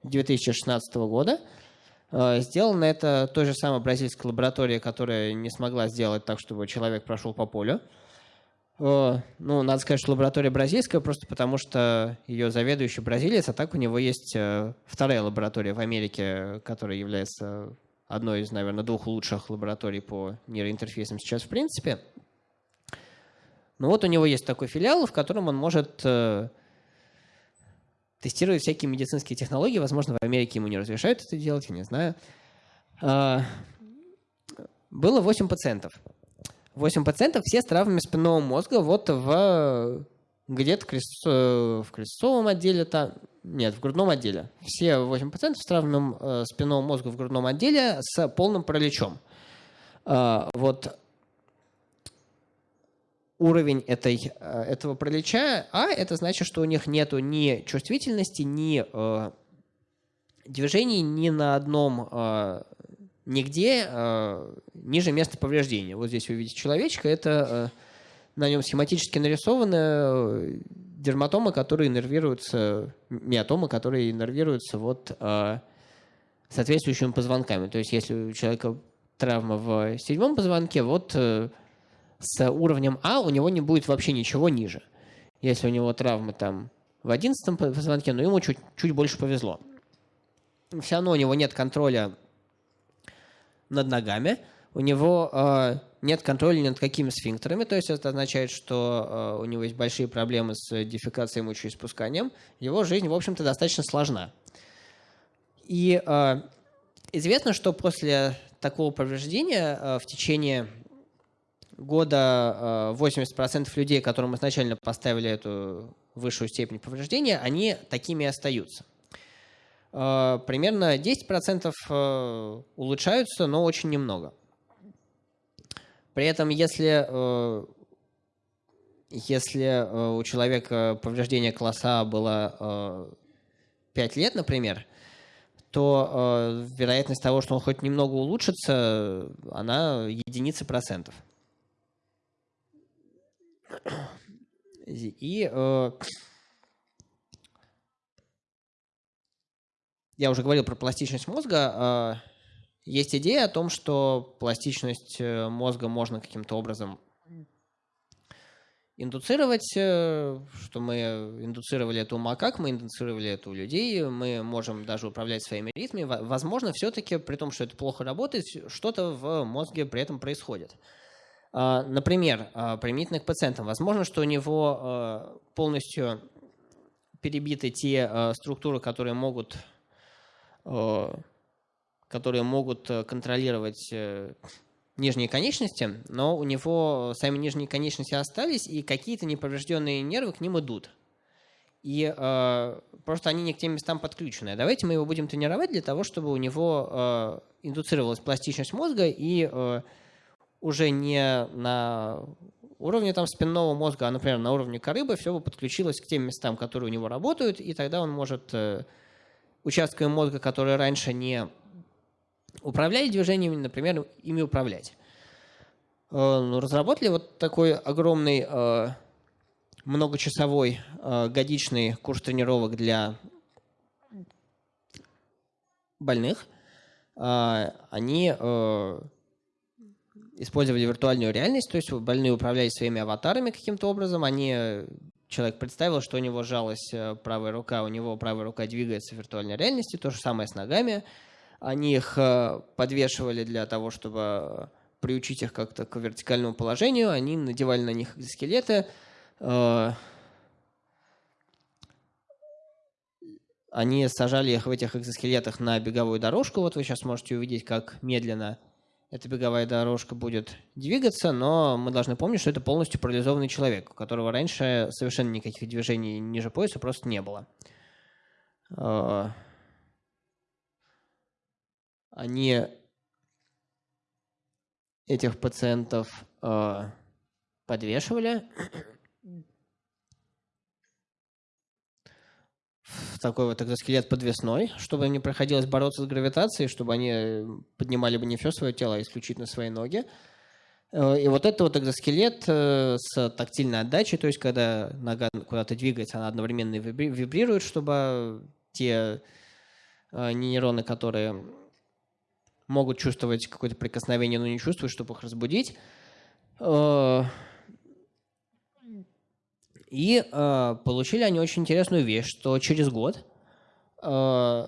2016 года. Э, сделано это той же самой бразильской лабораторией, которая не смогла сделать так, чтобы человек прошел по полю. Ну, надо сказать, что лаборатория бразильская, просто потому что ее заведующий бразилец, а так у него есть э, вторая лаборатория в Америке, которая является одной из, наверное, двух лучших лабораторий по нейроинтерфейсам сейчас в принципе. Ну вот у него есть такой филиал, в котором он может э, тестировать всякие медицинские технологии. Возможно, в Америке ему не разрешают это делать, я не знаю. Э, было 8 пациентов. 8 пациентов, все с травмами спинного мозга, вот в где-то крест, э, в крестцовом отделе, там, нет, в грудном отделе. Все 8 пациентов с травмами э, спинного мозга в грудном отделе с полным параличом. Э, вот уровень этой, этого пролича, а это значит, что у них нету ни чувствительности, ни движений ни на одном, нигде э, ниже места повреждения. Вот здесь вы видите человечка, это э, на нем схематически нарисованы э, дерматомы, которые нервируются, миотомы, которые нервируются вот э, соответствующими позвонками. То есть если у человека травма в седьмом позвонке, вот э, с уровнем А у него не будет вообще ничего ниже. Если у него травмы там в 11 позвонке, но ему чуть, чуть больше повезло. Все равно у него нет контроля над ногами, у него э, нет контроля над какими сфинктерами, то есть это означает, что э, у него есть большие проблемы с дефекацией мочеиспусканием. Его жизнь, в общем-то, достаточно сложна. И э, известно, что после такого повреждения э, в течение года э, 80% людей, которым изначально поставили эту высшую степень повреждения, они такими и остаются. Э, примерно 10% э, улучшаются, но очень немного. При этом, если, э, если у человека повреждение класса было 5 лет, например, то вероятность того, что он хоть немного улучшится, она единицы процентов. И я уже говорил про пластичность мозга. А, есть идея о том, что пластичность э, мозга можно каким-то образом индуцировать, э, что мы индуцировали это у макак, мы индуцировали это у людей, мы можем даже управлять своими ритмами. Возможно, все-таки, при том, что это плохо работает, что-то в мозге при этом происходит. А, например, применительно к пациентам. Возможно, что у него полностью перебиты те структуры, которые могут Э, которые могут э, контролировать э, нижние конечности, но у него сами нижние конечности остались, и какие-то неповрежденные нервы к ним идут. И э, просто они не к тем местам подключены. Давайте мы его будем тренировать для того, чтобы у него э, индуцировалась пластичность мозга, и э, уже не на уровне там, спинного мозга, а, например, на уровне коры бы все бы подключилось к тем местам, которые у него работают, и тогда он может э, участками мозга, которые раньше не управляли движениями, например, ими управлять. Э, ну, разработали вот такой огромный э, многочасовой э, годичный курс тренировок для больных. Они использовали виртуальную реальность, то есть больные управляли своими аватарами каким-то образом, они человек представил, что у него жалась э, правая рука, у него правая рука двигается в виртуальной реальности, то же самое с ногами. Они их э, подвешивали для того, чтобы приучить их как-то к вертикальному положению, они надевали на них скелеты, э, они сажали их в этих экзоскелетах на беговую дорожку. Вот вы сейчас можете увидеть, как медленно эта беговая дорожка будет двигаться, но мы должны помнить, что это полностью парализованный человек, у которого раньше совершенно никаких движений ниже пояса просто не было. А, они этих пациентов а, подвешивали такой вот экзоскелет подвесной, чтобы не приходилось бороться с гравитацией, чтобы они э, поднимали бы не все свое тело, а исключительно свои ноги. Э, и вот это вот экзоскелет э, с тактильной отдачей, то есть когда нога куда-то двигается, она одновременно вибрирует, чтобы те нейроны, которые могут чувствовать какое-то прикосновение, но не чувствуют, чтобы их разбудить. И э, получили они очень интересную вещь, что через год э,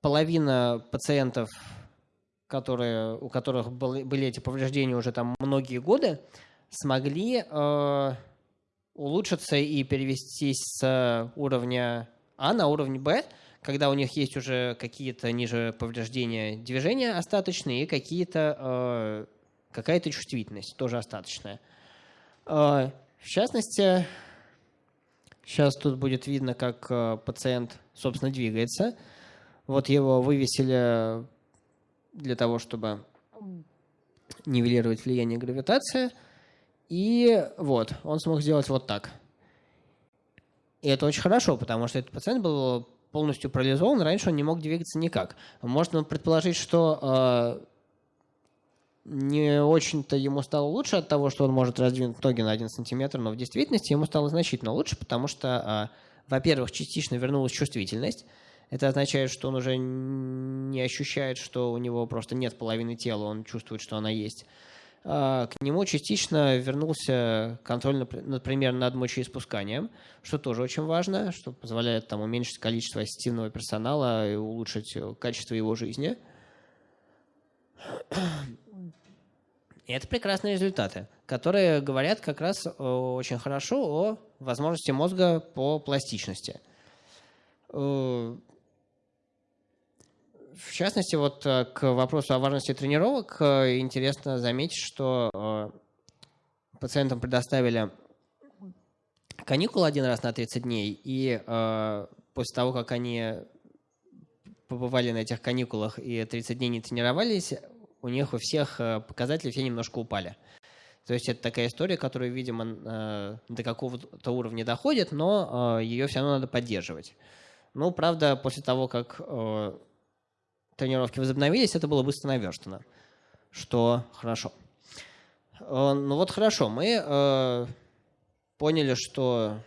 половина пациентов, которые, у которых были, были эти повреждения уже там многие годы, смогли э, улучшиться и перевестись с уровня А на уровень Б, когда у них есть уже какие-то ниже повреждения движения остаточные и какие-то, э, какая-то чувствительность тоже остаточная. Э, в частности, Сейчас тут будет видно, как э, пациент, собственно, двигается. Вот его вывесили для того, чтобы нивелировать влияние гравитации. И вот, он смог сделать вот так. И это очень хорошо, потому что этот пациент был полностью парализован, раньше он не мог двигаться никак. Можно предположить, что э, не очень-то ему стало лучше от того, что он может раздвинуть ноги на 1 сантиметр, но в действительности ему стало значительно лучше, потому что, а, во-первых, частично вернулась чувствительность. Это означает, что он уже не ощущает, что у него просто нет половины тела, он чувствует, что она есть. А, к нему частично вернулся контроль, например, над мочеиспусканием, что тоже очень важно, что позволяет там, уменьшить количество ассистивного персонала и улучшить качество его жизни. И это прекрасные результаты, которые говорят как раз очень хорошо о возможности мозга по пластичности. Э, в частности, вот э, к вопросу о важности тренировок э, интересно заметить, что пациентам предоставили каникулы один раз на 30 дней, и после того, как они побывали на этих каникулах и 30 дней не тренировались, у них у всех показатели все немножко упали. То есть это такая история, которая, видимо, до какого-то уровня доходит, но ее все равно надо поддерживать. Ну, правда, после того, как э, тренировки возобновились, это было быстро наверстано, что хорошо. Э, ну вот хорошо, мы э, поняли, что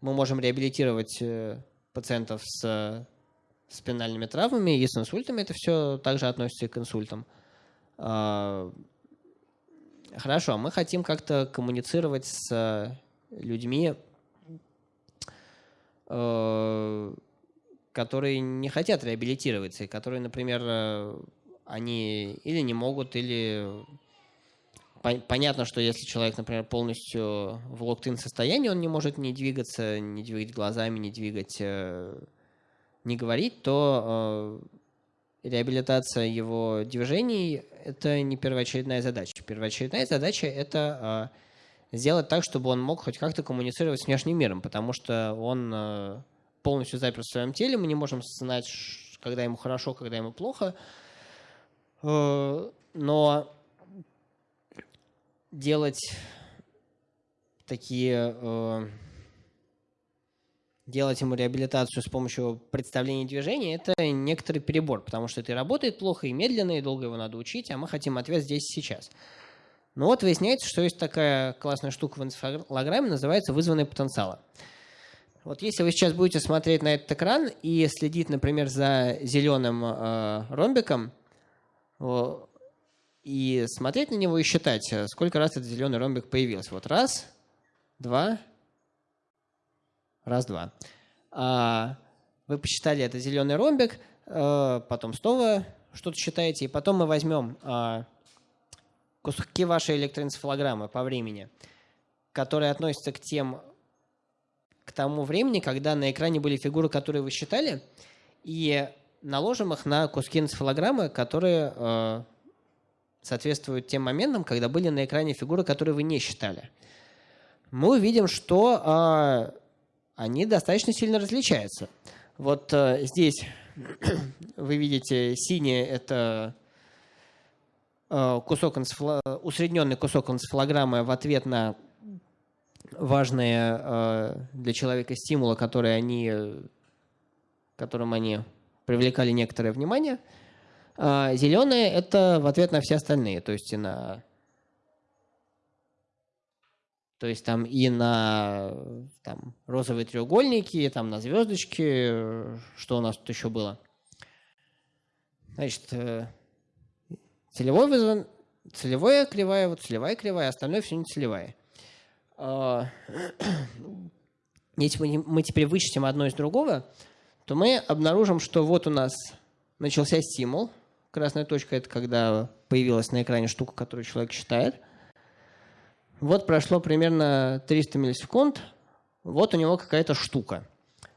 мы можем реабилитировать э, пациентов с спинальными травмами и с инсультами. Это все также относится и к инсультам. Э, хорошо, мы хотим как-то коммуницировать с людьми, Э, которые не хотят реабилитироваться, и которые, например, они или не могут, или понятно, что если человек, например, полностью в локтин состоянии, он не может не двигаться, не двигать глазами, не двигать, э, не говорить, то реабилитация его движений – это не первоочередная задача. Первоочередная задача – это сделать так, чтобы он мог хоть как-то коммуницировать с внешним миром, потому что он э, полностью запер в своем теле, мы не можем знать, когда ему хорошо, когда ему плохо. Э, но делать такие э, делать ему реабилитацию с помощью представления движения, это некоторый перебор, потому что это работает плохо и медленно, и долго его надо учить, а мы хотим ответ здесь и сейчас. Но вот выясняется, что есть такая классная штука в энцефалограмме, называется вызванные потенциалы. Вот если вы сейчас будете смотреть на этот экран и следить, например, за зеленым э, ромбиком, и смотреть на него и считать, э, сколько раз этот зеленый ромбик появился. Вот раз, два, раз, два. А, вы посчитали это зеленый ромбик, э, потом снова что-то считаете, и потом мы возьмем э, куски вашей электроэнцефалограммы по времени, которые относятся к тем, к тому времени, когда на экране были фигуры, которые вы считали, и наложим их на куски энцефалограммы, которые э, соответствуют тем моментам, когда были на экране фигуры, которые вы не считали. Мы увидим, что э, они достаточно сильно различаются. Вот э, здесь (clears throat) вы видите синее – это Э, кусок усредненный кусок энцефалограммы в ответ на важные э, для человека стимулы, которые они, которым они привлекали некоторое внимание. А зеленые – это в ответ на все остальные, то есть и на то есть там и на там, розовые треугольники, и там на звездочки, что у нас тут еще было. Значит, э, Целевой вызван, целевая кривая, вот целевая кривая, остальное все не целевая. А, (clears throat) если мы, мы теперь вычтем одно из другого, то мы обнаружим, что вот у нас начался стимул. Красная точка – это когда появилась на экране штука, которую человек считает. Вот прошло примерно 300 миллисекунд, вот у него какая-то штука.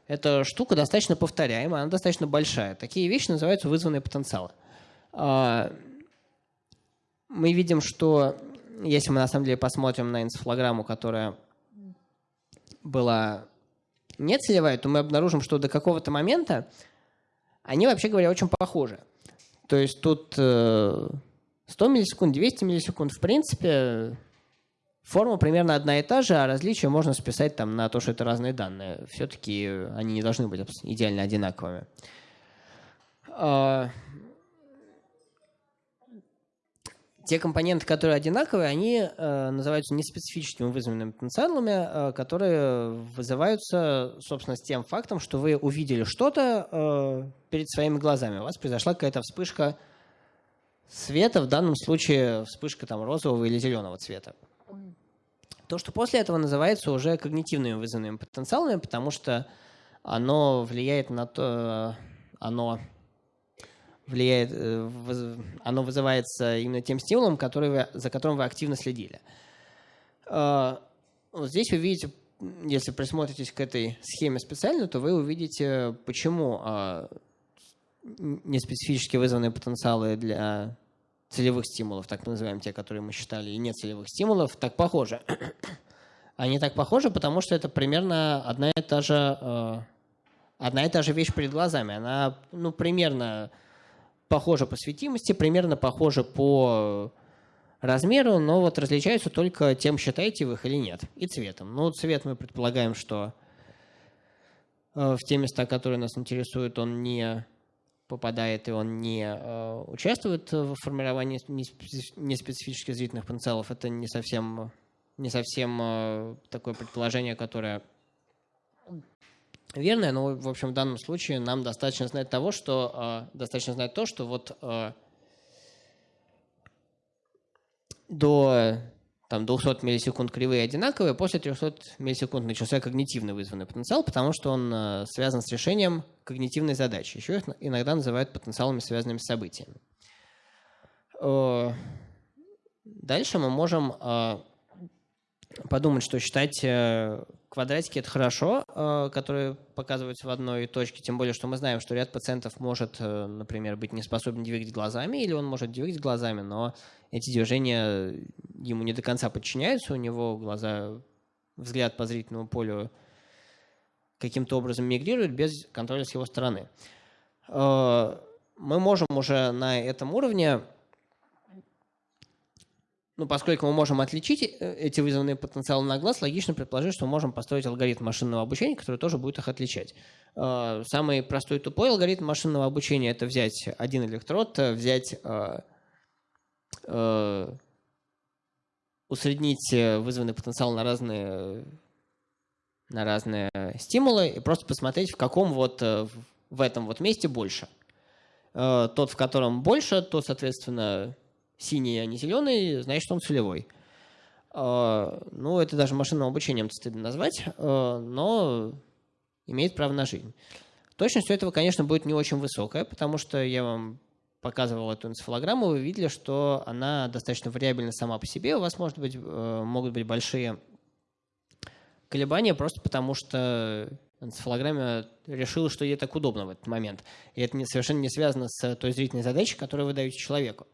Эта штука достаточно повторяемая, она достаточно большая. Такие вещи называются вызванные потенциалы. А, мы видим, что если мы на самом деле посмотрим на энцефалограмму, которая была не целевая, то мы обнаружим, что до какого-то момента они, вообще говоря, очень похожи. То есть тут 100 э, миллисекунд, 200 миллисекунд, в принципе, форма примерно одна и та же, а различия можно списать там на то, что это разные данные. Все-таки они не должны быть идеально одинаковыми. А, те компоненты, которые одинаковые, они э, называются неспецифическими вызванными потенциалами, э, которые вызываются, собственно, с тем фактом, что вы увидели что-то э, перед своими глазами. У вас произошла какая-то вспышка света, в данном случае вспышка там, розового или зеленого цвета. То, что после этого называется уже когнитивными вызванными потенциалами, потому что оно влияет на то, оно влияет, оно вызывается именно тем стимулом, который вы, за которым вы активно следили. Вот здесь вы видите, если присмотритесь к этой схеме специально, то вы увидите, почему неспецифически вызванные потенциалы для целевых стимулов, так называемые те, которые мы считали, и нецелевых стимулов, так похожи. (coughs) Они так похожи, потому что это примерно одна и та же, э, одна и та же вещь перед глазами. Она ну, примерно похожа по светимости, примерно похожа по размеру, но вот различаются только тем, считаете вы их или нет, и цветом. Ну, цвет мы предполагаем, что э, в те места, которые нас интересуют, он не попадает и он не э, участвует в формировании неспецифических зрительных потенциалов, это не совсем, не совсем э, такое предположение, которое верное, но, в общем, в данном случае нам достаточно знать того, что э, достаточно знать то, что вот э, до там 200 миллисекунд кривые одинаковые, после 300 миллисекунд начался когнитивно вызванный потенциал, потому что он э, связан с решением когнитивной задачи. Еще их иногда называют потенциалами, связанными с событиями. Э, дальше мы можем э, подумать, что считать квадратики – это хорошо, которые показываются в одной точке, тем более, что мы знаем, что ряд пациентов может, например, быть не способен двигать глазами, или он может двигать глазами, но эти движения ему не до конца подчиняются, у него глаза, взгляд по зрительному полю каким-то образом мигрирует без контроля с его стороны. Э, мы можем уже на этом уровне, ну, поскольку мы можем отличить э, эти вызванные потенциалы на глаз, логично предположить, что мы можем построить алгоритм машинного обучения, который тоже будет их отличать. Э, самый простой тупой алгоритм машинного обучения – это взять один электрод, взять усреднить э, вызванный потенциал на разные, на разные стимулы и просто посмотреть, в каком вот э, в этом вот месте больше. Э, тот, в котором больше, тот, соответственно, синий, а не зеленый, значит, он целевой. Ну, это даже машинным обучением стыдно назвать, но имеет право на жизнь. Точность у этого, конечно, будет не очень высокая, потому что я вам показывал эту энцефалограмму, вы видели, что она достаточно вариабельна сама по себе. У вас может быть, э, могут быть большие колебания просто потому, что энцефалограмма решила, что ей так удобно в этот момент. И это не, совершенно не связано с той зрительной задачей, которую вы даете человеку.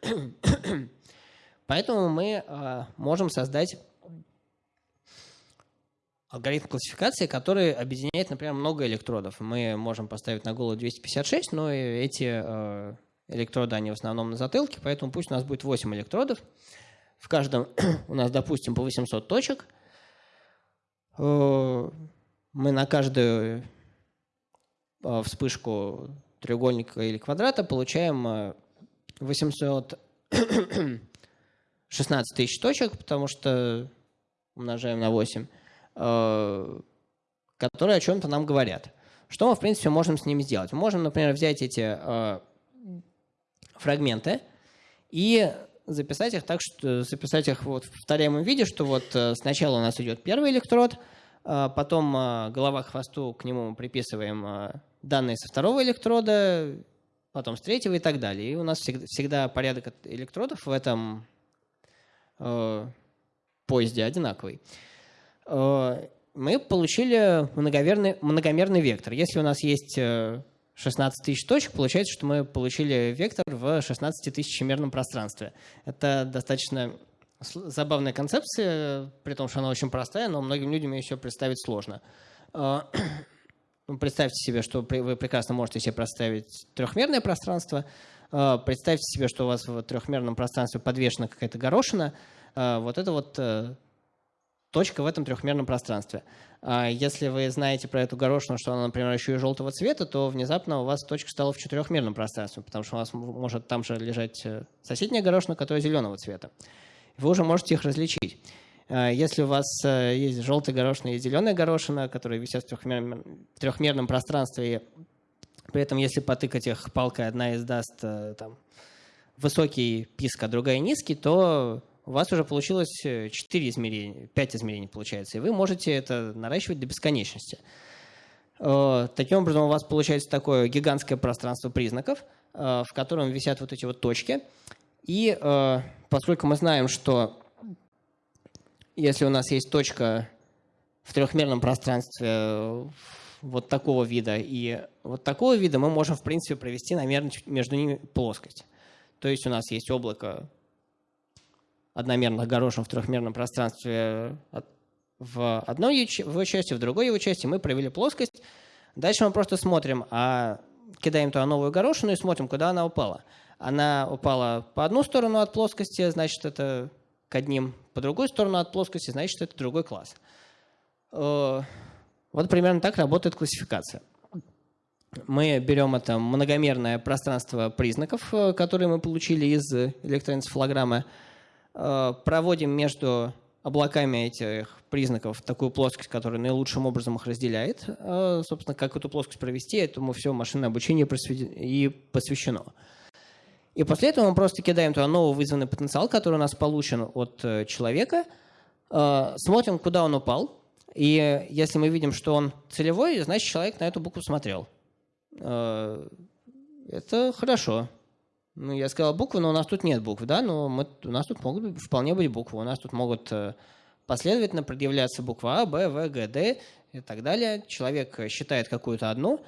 (coughs) Поэтому мы э, можем создать алгоритм классификации, который объединяет, например, много электродов. Мы можем поставить на голову 256, но эти э, электроды, они в основном на затылке, поэтому пусть у нас будет 8 электродов. В каждом (coughs) у нас, допустим, по 800 точек. Мы на каждую э, вспышку треугольника или квадрата получаем 816 тысяч точек, потому что умножаем на 8. Э, которые о чем-то нам говорят. Что мы, в принципе, можем с ними сделать? Мы можем, например, взять эти фрагменты и записать их так, что записать их вот в повторяемом виде, что вот сначала у нас идет первый электрод, потом голова к хвосту, к нему приписываем данные со второго электрода, потом с третьего и так далее. И у нас всегда, всегда порядок электродов в этом э, поезде одинаковый. Э, мы получили многомерный, многомерный вектор. Если у нас есть 16 э, тысяч точек, получается, что мы получили вектор в 16 тысячемерном пространстве. Это достаточно забавная концепция, при том, что она очень простая, но многим людям все представить сложно. Э, (clears throat) ну, представьте себе, что вы прекрасно можете себе представить трехмерное пространство. Представьте себе, что у вас в трехмерном пространстве подвешена какая-то горошина. Вот это вот точка в этом трехмерном пространстве. А если вы знаете про эту горошину, что она, например, еще и желтого цвета, то внезапно у вас точка стала в четырехмерном пространстве, потому что у вас может там же лежать э, соседняя горошина, которая зеленого цвета. Вы уже можете их различить. А если у вас э, есть желтая горошина и зеленая горошина, которые висят в трехмерном, трехмерном пространстве, и при этом, если потыкать их палкой, одна издаст э, там, высокий писк, а другая низкий, то у вас уже получилось 4 измерения, 5 измерений получается, и вы можете это наращивать до бесконечности. Э, таким образом, у вас получается такое гигантское пространство признаков, э, в котором висят вот эти вот точки. И э, поскольку мы знаем, что если у нас есть точка в трехмерном пространстве вот такого вида и вот такого вида, мы можем, в принципе, провести намеренно между ними плоскость. То есть у нас есть облако одномерных горошин в трехмерном пространстве в одной его части, в другой его части мы провели плоскость. Дальше мы просто смотрим, а кидаем туда новую горошину и смотрим, куда она упала. Она упала по одну сторону от плоскости, значит, это к одним, по другую сторону от плоскости, значит, это другой класс. Э, вот примерно так работает классификация. Мы берем это многомерное пространство признаков, э, которые мы получили из электроэнцефалограммы, э, проводим между облаками этих признаков такую плоскость, которая наилучшим образом их разделяет. Собственно, как эту плоскость провести, этому все машинное обучение и посвящено. И после этого мы просто кидаем туда новый вызванный потенциал, который у нас получен от человека, смотрим, куда он упал, и если мы видим, что он целевой, значит, человек на эту букву смотрел. Э, это хорошо. Ну, я сказал буквы, но у нас тут нет букв, да, но мы, у нас тут могут вполне быть буквы. У нас тут могут э, последовательно предъявляться буква А, Б, В, Г, Д и так далее. Человек считает какую-то одну,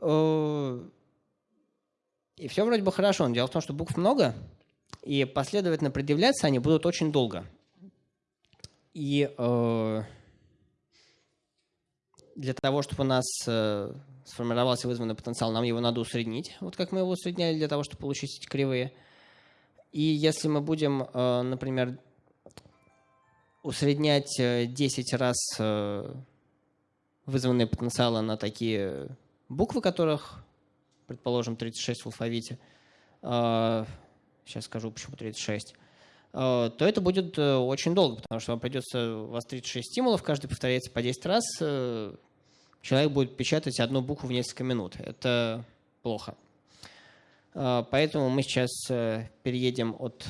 э, и все вроде бы хорошо. Но дело в том, что букв много, и последовательно предъявляться они будут очень долго. И для того, чтобы у нас э, сформировался вызванный потенциал, нам его надо усреднить, вот как мы его усредняли для того, чтобы получить эти кривые. И если мы будем, э, например, усреднять 10 э, раз э, вызванные потенциалы на такие буквы, которых, предположим, 36 в алфавите, э, сейчас скажу, почему 36, э, то это будет э, очень долго, потому что вам придется, у вас 36 стимулов, каждый повторяется по 10 раз, человек будет печатать одну букву в несколько минут. Это плохо. А, поэтому мы сейчас э, переедем от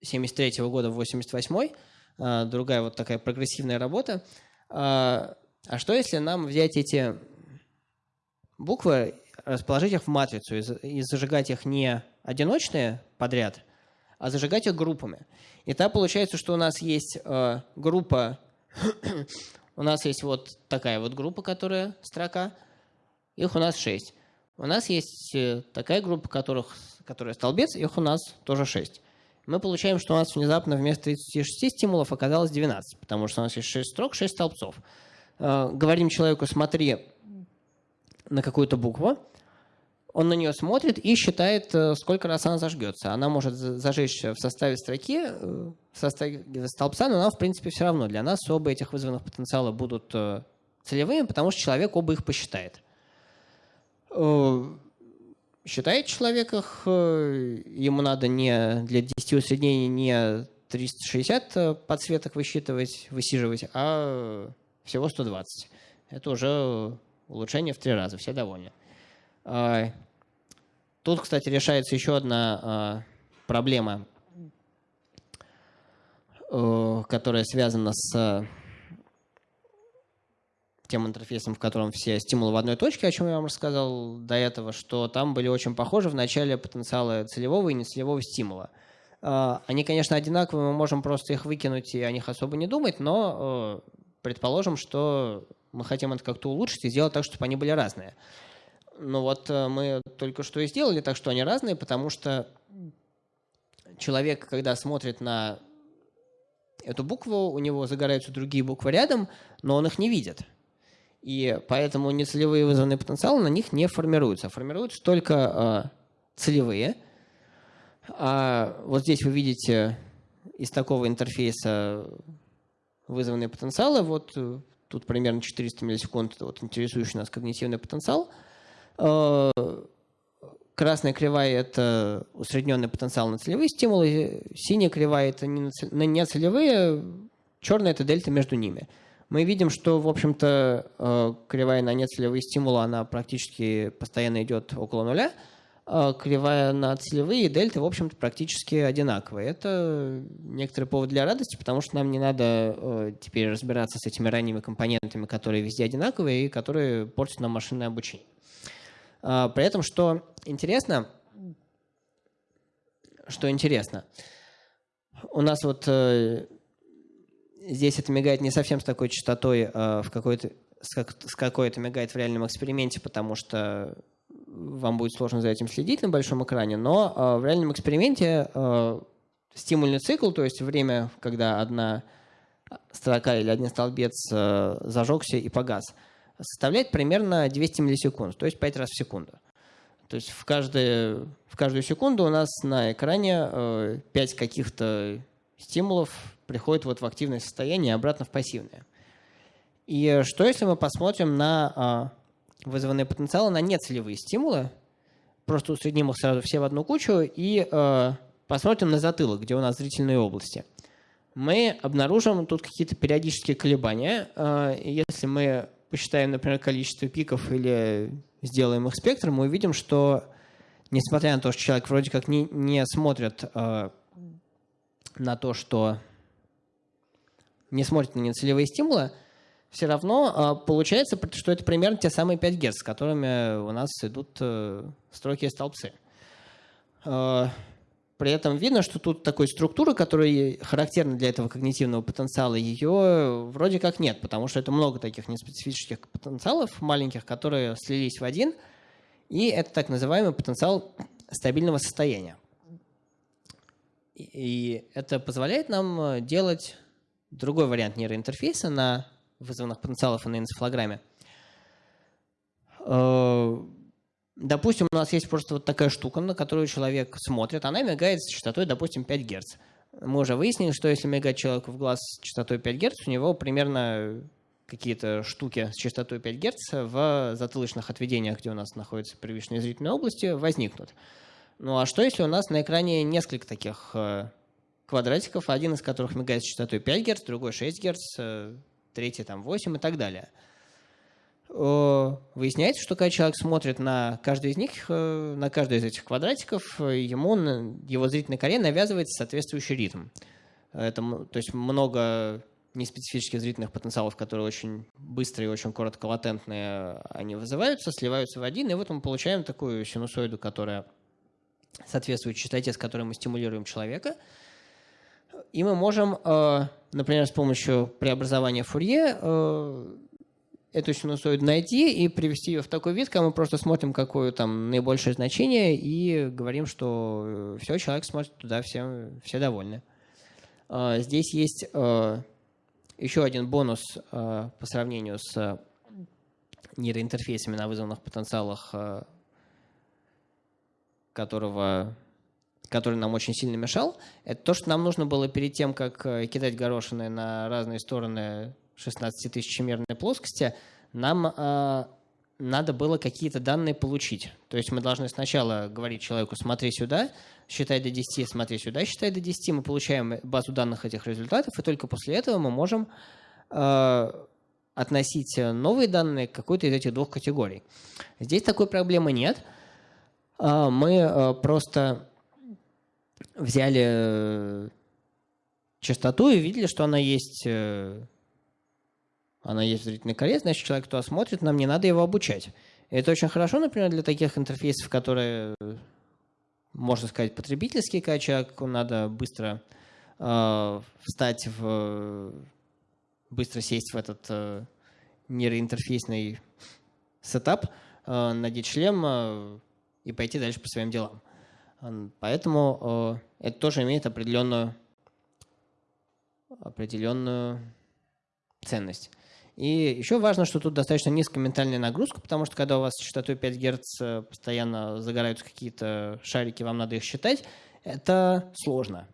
73 -го года в 88 а, другая вот такая прогрессивная работа. А, а что если нам взять эти буквы, расположить их в матрицу и зажигать их не одиночные подряд, а зажигать их группами? И так получается, что у нас есть э, группа (coughs) у нас есть вот такая вот группа, которая строка. Их у нас 6. У нас есть э, такая группа, которых, которая столбец, их у нас тоже 6. Мы получаем, что у нас внезапно вместо 36 стимулов оказалось 12, потому что у нас есть 6 строк, 6 столбцов. Э, говорим человеку, смотри на какую-то букву, он на нее смотрит и считает, э, сколько раз она зажгется. Она может зажечься в составе строки, э, в составе столбца, но нам, в принципе, все равно. Для нас оба этих вызванных потенциала будут э, целевыми, потому что человек оба их посчитает. Считает человек их, ему надо не для 10 усреднений не 360 подсветок высчитывать, высиживать, а всего 120. Это уже улучшение в три раза, все довольны. А, тут, кстати, решается еще одна а, проблема, э, которая связана с тем интерфейсом, в котором все стимулы в одной точке, о чем я вам рассказал до этого, что там были очень похожи в начале потенциалы целевого и нецелевого стимула. А, они, конечно, одинаковые, мы можем просто их выкинуть и о них особо не думать, но э, предположим, что мы хотим это как-то улучшить и сделать так, чтобы они были разные. Ну вот э, мы только что и сделали так, что они разные, потому что человек, когда смотрит на эту букву, у него загораются другие буквы рядом, но он их не видит. И поэтому нецелевые вызванные потенциалы на них не формируются. Формируются только э, целевые. А вот здесь вы видите из такого интерфейса вызванные потенциалы. Вот э, тут примерно 400 миллисекунд, вот интересующий нас когнитивный потенциал – Э, красная кривая – это усредненный потенциал на целевые стимулы, синяя кривая – это не на целевые, черная – это дельта между ними. Мы видим, что, в общем-то, э, кривая на нецелевые стимулы, она практически постоянно идет около нуля, кривая на целевые и дельта, в общем-то, практически одинаковые. Это некоторый повод для радости, потому что нам не надо э, теперь разбираться с этими ранними компонентами, которые везде одинаковые и которые портят нам машинное обучение. А, при этом, что интересно, что интересно, у нас вот э, здесь это мигает не совсем с такой частотой, э, в какой-то, с какой это мигает в реальном эксперименте, потому что вам будет сложно за этим следить на большом экране, но э, в реальном эксперименте э, стимульный цикл, то есть время, когда одна строка или один столбец э, зажегся и погас, составляет примерно 200 миллисекунд, то есть 5 раз в секунду. То есть в, каждую в каждую секунду у нас на экране э, 5 каких-то стимулов приходит вот в активное состояние и обратно в пассивное. И что если мы посмотрим на вызванные потенциалы на нецелевые стимулы, просто усредним их сразу все в одну кучу и э, посмотрим на затылок, где у нас зрительные области. Мы обнаружим тут какие-то периодические колебания. Э, если мы посчитаем, например, количество пиков или сделаем их спектр, мы увидим, что несмотря на то, что человек вроде как не, не смотрит э, на то, что не смотрит на нецелевые стимулы, все равно а, получается, что это примерно те самые 5 Гц, с которыми у нас идут э, строки и столбцы. А, при этом видно, что тут такой структуры, которая характерна для этого когнитивного потенциала, ее вроде как нет, потому что это много таких неспецифических потенциалов маленьких, которые слились в один, и это так называемый потенциал стабильного состояния. И это позволяет нам э, делать другой вариант нейроинтерфейса на вызванных потенциалов на энцефалограмме. Э, допустим, у нас есть просто вот такая штука, на которую человек смотрит, она мигает с частотой, допустим, 5 Гц. Мы уже выяснили, что если мигать человеку в глаз с частотой 5 Гц, у него примерно какие-то штуки с частотой 5 Гц в затылочных отведениях, где у нас находятся первичные зрительные области, возникнут. Ну а что, если у нас на экране несколько таких э, квадратиков, один из которых мигает с частотой 5 Гц, другой 6 Гц, третья там 8 и так далее. Выясняется, что когда человек смотрит на каждый из них, э, на каждый из этих квадратиков, ему, его зрительной коре навязывается соответствующий ритм. Это, то есть много неспецифических зрительных потенциалов, которые очень быстрые и очень коротко-латентные, они вызываются, сливаются в один, и вот мы получаем такую синусоиду, которая соответствует частоте, с которой мы стимулируем человека – и мы можем, э, например, с помощью преобразования Фурье э, эту синусоиду найти и привести ее в такой вид, когда мы просто смотрим, какое там наибольшее значение, и говорим, что э, все, человек смотрит туда, все, все довольны. Здесь есть еще один бонус по сравнению с нейроинтерфейсами на вызванных потенциалах, которого который нам очень сильно мешал, это то, что нам нужно было перед тем, как э, кидать горошины на разные стороны 16-тысячемерной плоскости, нам э, надо было какие-то данные получить. То есть мы должны сначала говорить человеку «смотри сюда», считай до 10, смотри сюда, считай до 10, мы получаем базу данных этих результатов, и только после этого мы можем э, относить новые данные к какой-то из этих двух категорий. Здесь такой проблемы нет. Э, мы э, просто взяли э, частоту и видели, что она есть, э, она есть в зрительной коре, значит, человек, кто смотрит, нам не надо его обучать. Это очень хорошо, например, для таких интерфейсов, которые, можно сказать, потребительские, когда человеку надо быстро э, встать в... быстро сесть в этот э, нейроинтерфейсный сетап, э, надеть шлем э, и пойти дальше по своим делам. Поэтому э, это тоже имеет определенную, определенную ценность. И еще важно, что тут достаточно низкая ментальная нагрузка, потому что когда у вас с частотой 5 Гц э, постоянно загораются какие-то шарики, вам надо их считать, это сложно.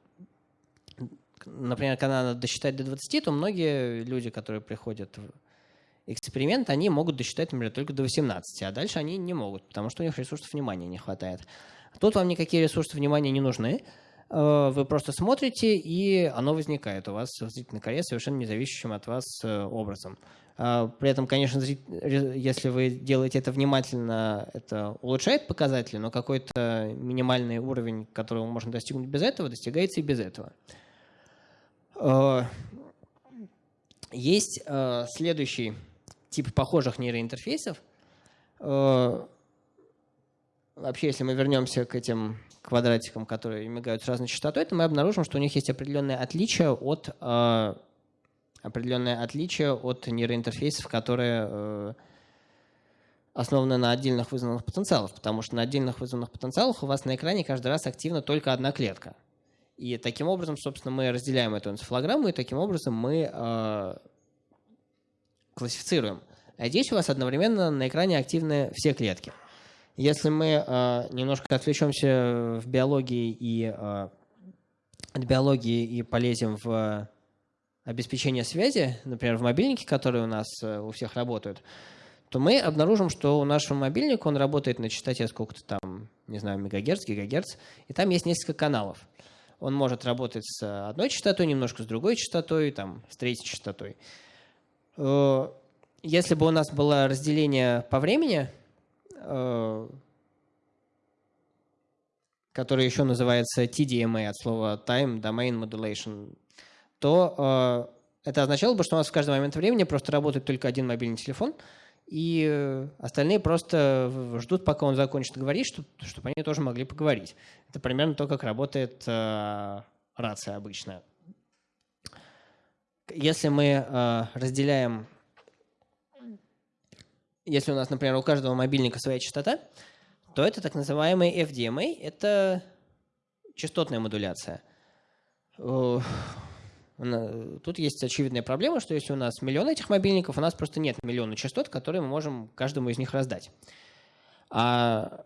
Например, когда надо досчитать до 20, то многие люди, которые приходят в эксперимент, они могут досчитать, например, только до 18, а дальше они не могут, потому что у них ресурсов внимания не хватает. Тут вам никакие ресурсы внимания не нужны. Э, вы просто смотрите, и оно возникает у вас в зрительной коре совершенно независящим от вас э, образом. А, при этом, конечно, если вы делаете это внимательно, это улучшает показатели, но какой-то минимальный уровень, которого можно достигнуть без этого, достигается и без этого. Э, есть следующий тип похожих нейроинтерфейсов. Вообще, если мы вернемся к этим квадратикам, которые мигают с разной частотой, то мы обнаружим, что у них есть определенные отличия от э, определенное отличие от нейроинтерфейсов, которые э, основаны на отдельных вызванных потенциалах, потому что на отдельных вызванных потенциалах у вас на экране каждый раз активна только одна клетка. И таким образом, собственно, мы разделяем эту энцефалограмму, и таким образом мы э, классифицируем. А здесь у вас одновременно на экране активны все клетки. Если мы э, немножко отвлечемся в биологии и э, от биологии и полезем в обеспечение связи, например, в мобильнике, которые у нас э, у всех работают, то мы обнаружим, что у нашего мобильника он работает на частоте сколько-то там, не знаю, мегагерц, гигагерц, и там есть несколько каналов. Он может работать с одной частотой, немножко с другой частотой, там, с третьей частотой. Э, если бы у нас было разделение по времени, который еще называется TDMA от слова Time Domain Modulation, то э, это означало бы, что у нас в каждый момент времени просто работает только один мобильный телефон, и остальные просто ждут, пока он закончит говорить, чтобы, чтобы они тоже могли поговорить. Это примерно то, как работает э, рация обычная. Если мы э, разделяем если у нас, например, у каждого мобильника своя частота, то это так называемый FDMA, это частотная модуляция. Тут есть очевидная проблема, что если у нас миллион этих мобильников, у нас просто нет миллиона частот, которые мы можем каждому из них раздать. А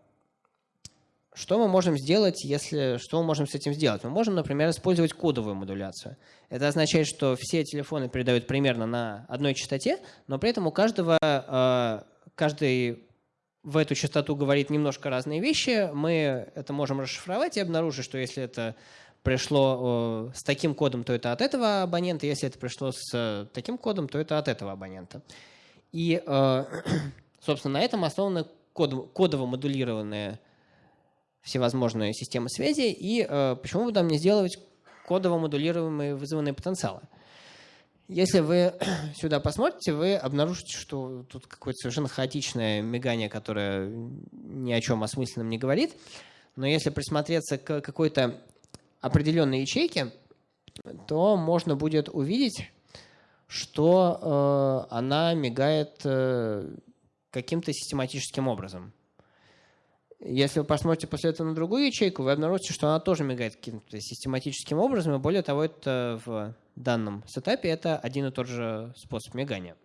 что мы можем сделать, если что мы можем с этим сделать? Мы можем, например, использовать кодовую модуляцию. Это означает, что все телефоны передают примерно на одной частоте, но при этом у каждого э, каждый в эту частоту говорит немножко разные вещи. Мы это можем расшифровать и обнаружить, что если это пришло с таким кодом, то это от этого абонента, если это пришло с таким кодом, то это от этого абонента. И, э, (clears throat) собственно, на этом основаны кодово модулированные всевозможные системы связи, и э, почему бы нам не сделать кодово модулируемые вызванные потенциалы. Если вы (clears throat) сюда посмотрите, вы обнаружите, что тут какое-то совершенно хаотичное мигание, которое ни о чем осмысленном не говорит. Но если присмотреться к какой-то определенной ячейке, то можно будет увидеть, что э, она мигает э, каким-то систематическим образом. Если вы посмотрите после этого на другую ячейку, вы обнаружите, что она тоже мигает каким-то систематическим образом, и более того, это в данном сетапе это один и тот же способ мигания.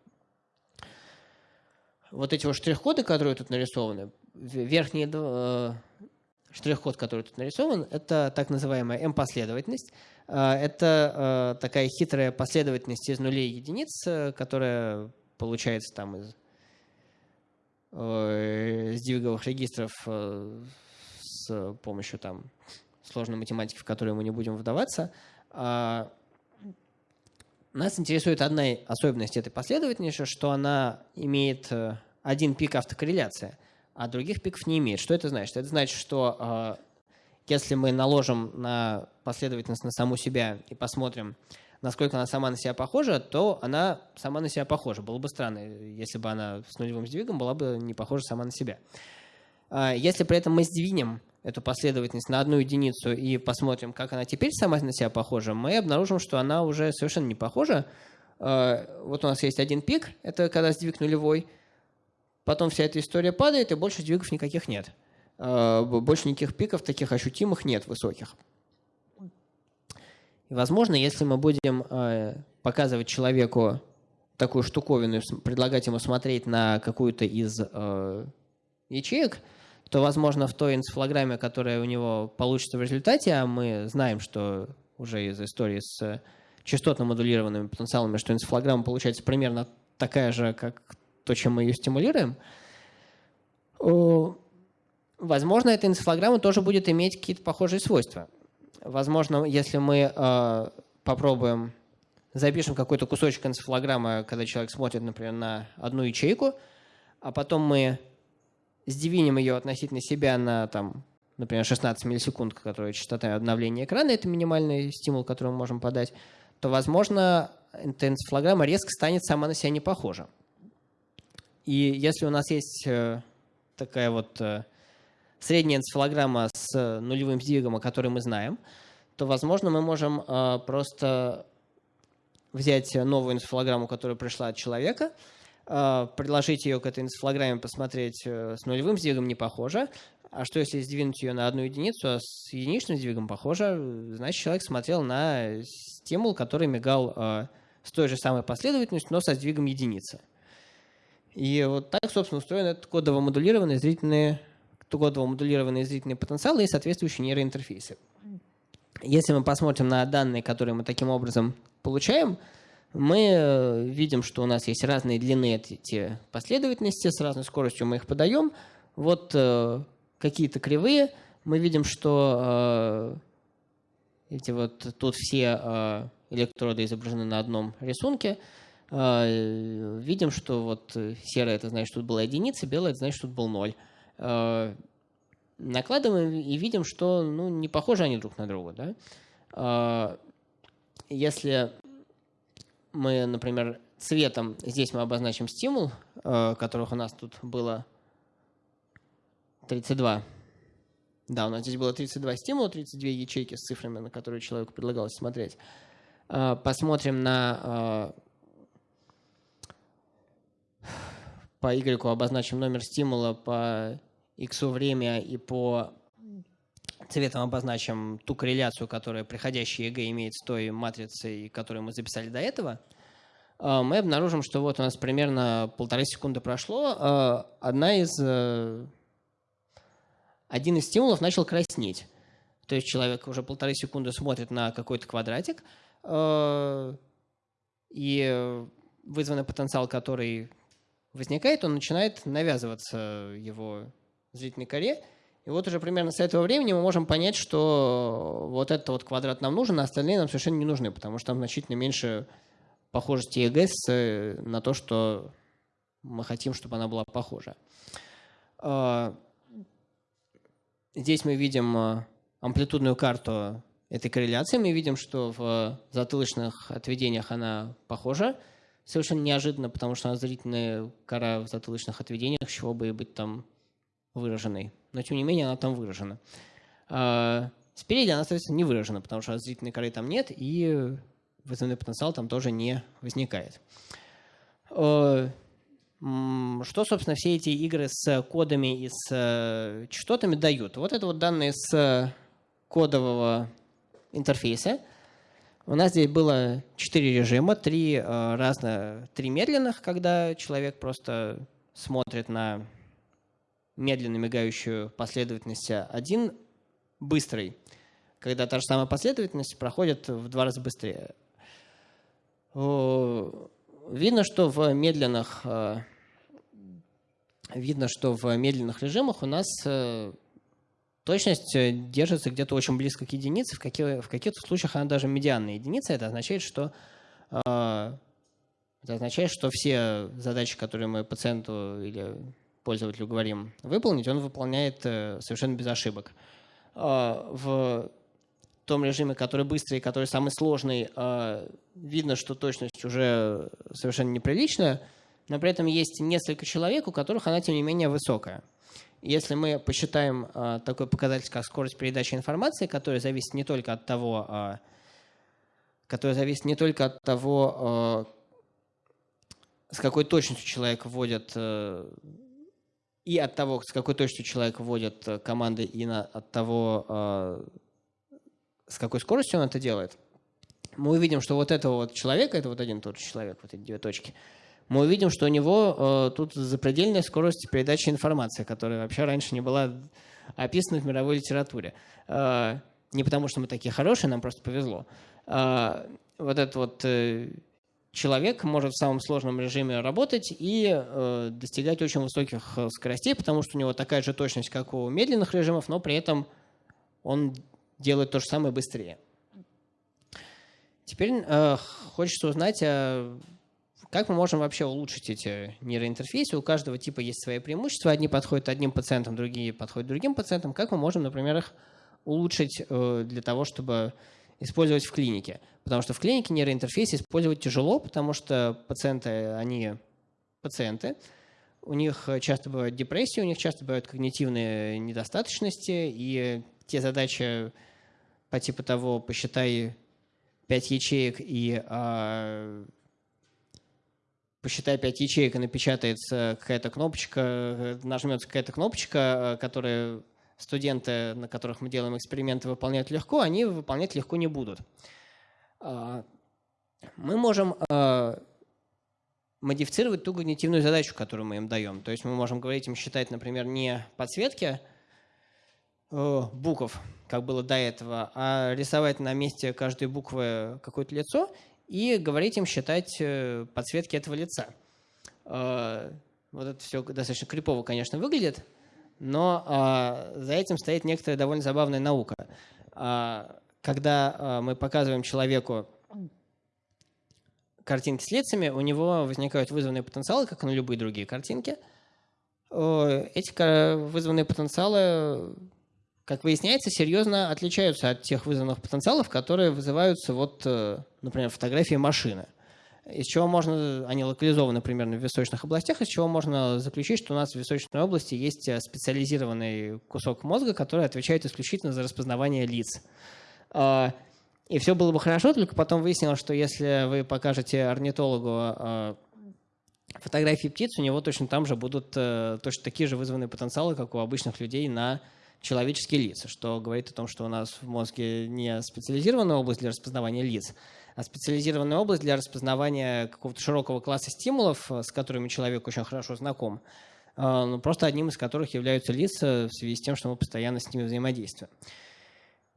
Вот эти вот штрих-коды, которые тут нарисованы, верхний э, штрих-код, который тут нарисован, это так называемая M-последовательность. Э, это э, такая хитрая последовательность из нулей и единиц, которая получается там из э, сдвиговых регистров э, с помощью там сложной математики, в которую мы не будем вдаваться. А, нас интересует одна особенность этой последовательности, что она имеет э, один пик автокорреляции, а других пиков не имеет. Что это значит? Это значит, что э, если мы наложим на последовательность на саму себя и посмотрим, насколько она сама на себя похожа, то она сама на себя похожа. Было бы странно, если бы она с нулевым сдвигом была бы не похожа сама на себя. А, если при этом мы сдвинем эту последовательность на одну единицу и посмотрим, как она теперь сама на себя похожа, мы обнаружим, что она уже совершенно не похожа. А, вот у нас есть один пик, это когда сдвиг нулевой, потом вся эта история падает, и больше сдвигов никаких нет. А, больше никаких пиков таких ощутимых нет, высоких. Возможно, если мы будем э, показывать человеку такую штуковину, предлагать ему смотреть на какую-то из э, ячеек, то, возможно, в той энцефалограмме, которая у него получится в результате, а мы знаем, что уже из истории с частотно модулированными потенциалами, что энцефалограмма получается примерно такая же, как то, чем мы ее стимулируем, возможно, эта энцефалограмма тоже будет иметь какие-то похожие свойства. Возможно, если мы э, попробуем, запишем какой-то кусочек энцефалограммы, когда человек смотрит, например, на одну ячейку, а потом мы сдвинем ее относительно себя на, там, например, 16 миллисекунд, которая частота обновления экрана, это минимальный стимул, который мы можем подать, то, возможно, эта энцефалограмма резко станет сама на себя не похожа. И если у нас есть э, такая вот э, средняя энцефалограмма с нулевым сдвигом, о которой мы знаем, то, возможно, мы можем э, просто взять новую энцефалограмму, которая пришла от человека, приложить ее к этой энцефалограмме, посмотреть, с нулевым сдвигом не похоже, а что если сдвинуть ее на одну единицу, а с единичным сдвигом похоже, значит, человек смотрел на стимул, который мигал с той же самой последовательностью, но со сдвигом единицы. И вот так, собственно, устроен этот кодово-модулированный зрительный, кодово-модулированный зрительный потенциал и соответствующие нейроинтерфейсы. Если мы посмотрим на данные, которые мы таким образом получаем, мы э, видим, что у нас есть разные длины эти последовательности, с разной скоростью мы их подаем. Вот э, какие-то кривые. Мы видим, что э, эти вот тут все э, электроды изображены на одном рисунке. А, видим, что вот серое это значит, что тут была единица, белое это значит, что тут был ноль. А, накладываем и видим, что ну, не похожи они друг на друга. Да? А, если мы, например, цветом, здесь мы обозначим стимул, которых у нас тут было 32. Да, у нас здесь было 32 стимула, 32 ячейки с цифрами, на которые человеку предлагалось смотреть. Посмотрим на по Y обозначим номер стимула, по X время и по цветом обозначим ту корреляцию, которая приходящая ЭЭГ имеет с той матрицей, которую мы записали до этого, а, мы обнаружим, что вот у нас примерно полторы секунды прошло, а, одна из, э, один из стимулов начал краснеть. То есть человек уже полторы секунды смотрит на какой-то квадратик, и вызванный потенциал, который возникает, он начинает навязываться его зрительной коре. И вот уже примерно с этого времени мы можем понять, что вот этот вот квадрат нам нужен, а остальные нам совершенно не нужны, потому что там значительно меньше похожести ЕГЭС э, на то, что мы хотим, чтобы она была похожа. А, здесь мы видим э, амплитудную карту этой корреляции. Мы видим, что в затылочных отведениях она похожа совершенно неожиданно, потому что она зрительная кора в затылочных отведениях, чего бы и быть там выраженной. Но, тем не менее, она там выражена. А спереди она, соответственно, не выражена, потому что зрительной коры там нет, и вызывной потенциал там тоже не возникает. А, что, собственно, все эти игры с кодами и с э, частотами дают? Вот это вот данные с кодового интерфейса – у нас здесь было четыре режима, три э, разных, три медленных, когда человек просто смотрит на медленно мигающую последовательность, один быстрый, когда та же самая последовательность проходит в два раза быстрее. Видно, что в медленных э, видно, что в медленных режимах у нас э, Точность держится где-то очень близко к единице, в, каких, в каких-то случаях она даже медианная единица. Это означает, что э, это означает, что все задачи, которые мы пациенту или пользователю говорим выполнить, он выполняет э, совершенно без ошибок. Э, в том режиме, который быстрый, который самый сложный, э, видно, что точность уже совершенно неприличная, но при этом есть несколько человек, у которых она, тем не менее, высокая. Если мы посчитаем э, такой показатель, как скорость передачи информации, которая зависит не только от того, которая зависит не только от того, с какой точностью человек вводит э, и от того, с какой точностью человек вводит команды, и на, от того, э, с какой скоростью он это делает, мы увидим, что вот этого вот человека, это вот один тот же человек, вот эти две точки – мы увидим, что у него э, тут запредельная скорость передачи информации, которая вообще раньше не была описана в мировой литературе. Э, не потому, что мы такие хорошие, нам просто повезло. Э, вот этот вот э, человек может в самом сложном режиме работать и э, достигать очень высоких э, скоростей, потому что у него такая же точность, как у медленных режимов, но при этом он делает то же самое быстрее. Теперь э, хочется узнать, э, как мы можем вообще улучшить эти нейроинтерфейсы. У каждого типа есть свои преимущества. Одни подходят одним пациентам, другие подходят другим пациентам. Как мы можем, например, их улучшить э, для того, чтобы использовать в клинике? Потому что в клинике нейроинтерфейс использовать тяжело, потому что пациенты, они пациенты, у них часто бывают депрессии, у них часто бывают когнитивные недостаточности, и те задачи по типу того, посчитай 5 ячеек и а, посчитай 5 ячеек и напечатается какая-то кнопочка, нажмется какая-то кнопочка, которая студенты, на которых мы делаем эксперименты, выполняют легко, они выполнять легко не будут. А, мы можем а, модифицировать ту когнитивную задачу, которую мы им даем. То есть мы можем говорить им считать, например, не подсветки э, букв, как было до этого, а рисовать на месте каждой буквы какое-то лицо и говорить им считать э, подсветки этого лица. Э, вот это все достаточно крипово, конечно, выглядит, но а, за этим стоит некоторая довольно забавная наука. А, когда мы показываем человеку картинки с лицами, у него возникают вызванные потенциалы, как и на любые другие картинки. Эти вызванные потенциалы, как выясняется, серьезно отличаются от тех вызванных потенциалов, которые вызываются, вот, э, например, фотографии машины. Из чего можно, они локализованы примерно в височных областях, из чего можно заключить, что у нас в височной области есть э, специализированный кусок мозга, который отвечает исключительно за распознавание лиц. А, и все было бы хорошо, только потом выяснилось, что если вы покажете орнитологу э, фотографии птиц, у него точно там же будут э, точно такие же вызванные потенциалы, как у обычных людей на человеческие лица, что говорит о том, что у нас в мозге не специализированная область для распознавания лиц, а специализированная область для распознавания какого-то широкого класса стимулов, с которыми человек очень хорошо знаком, э, но просто одним из которых являются лица в связи с тем, что мы постоянно с ними взаимодействуем.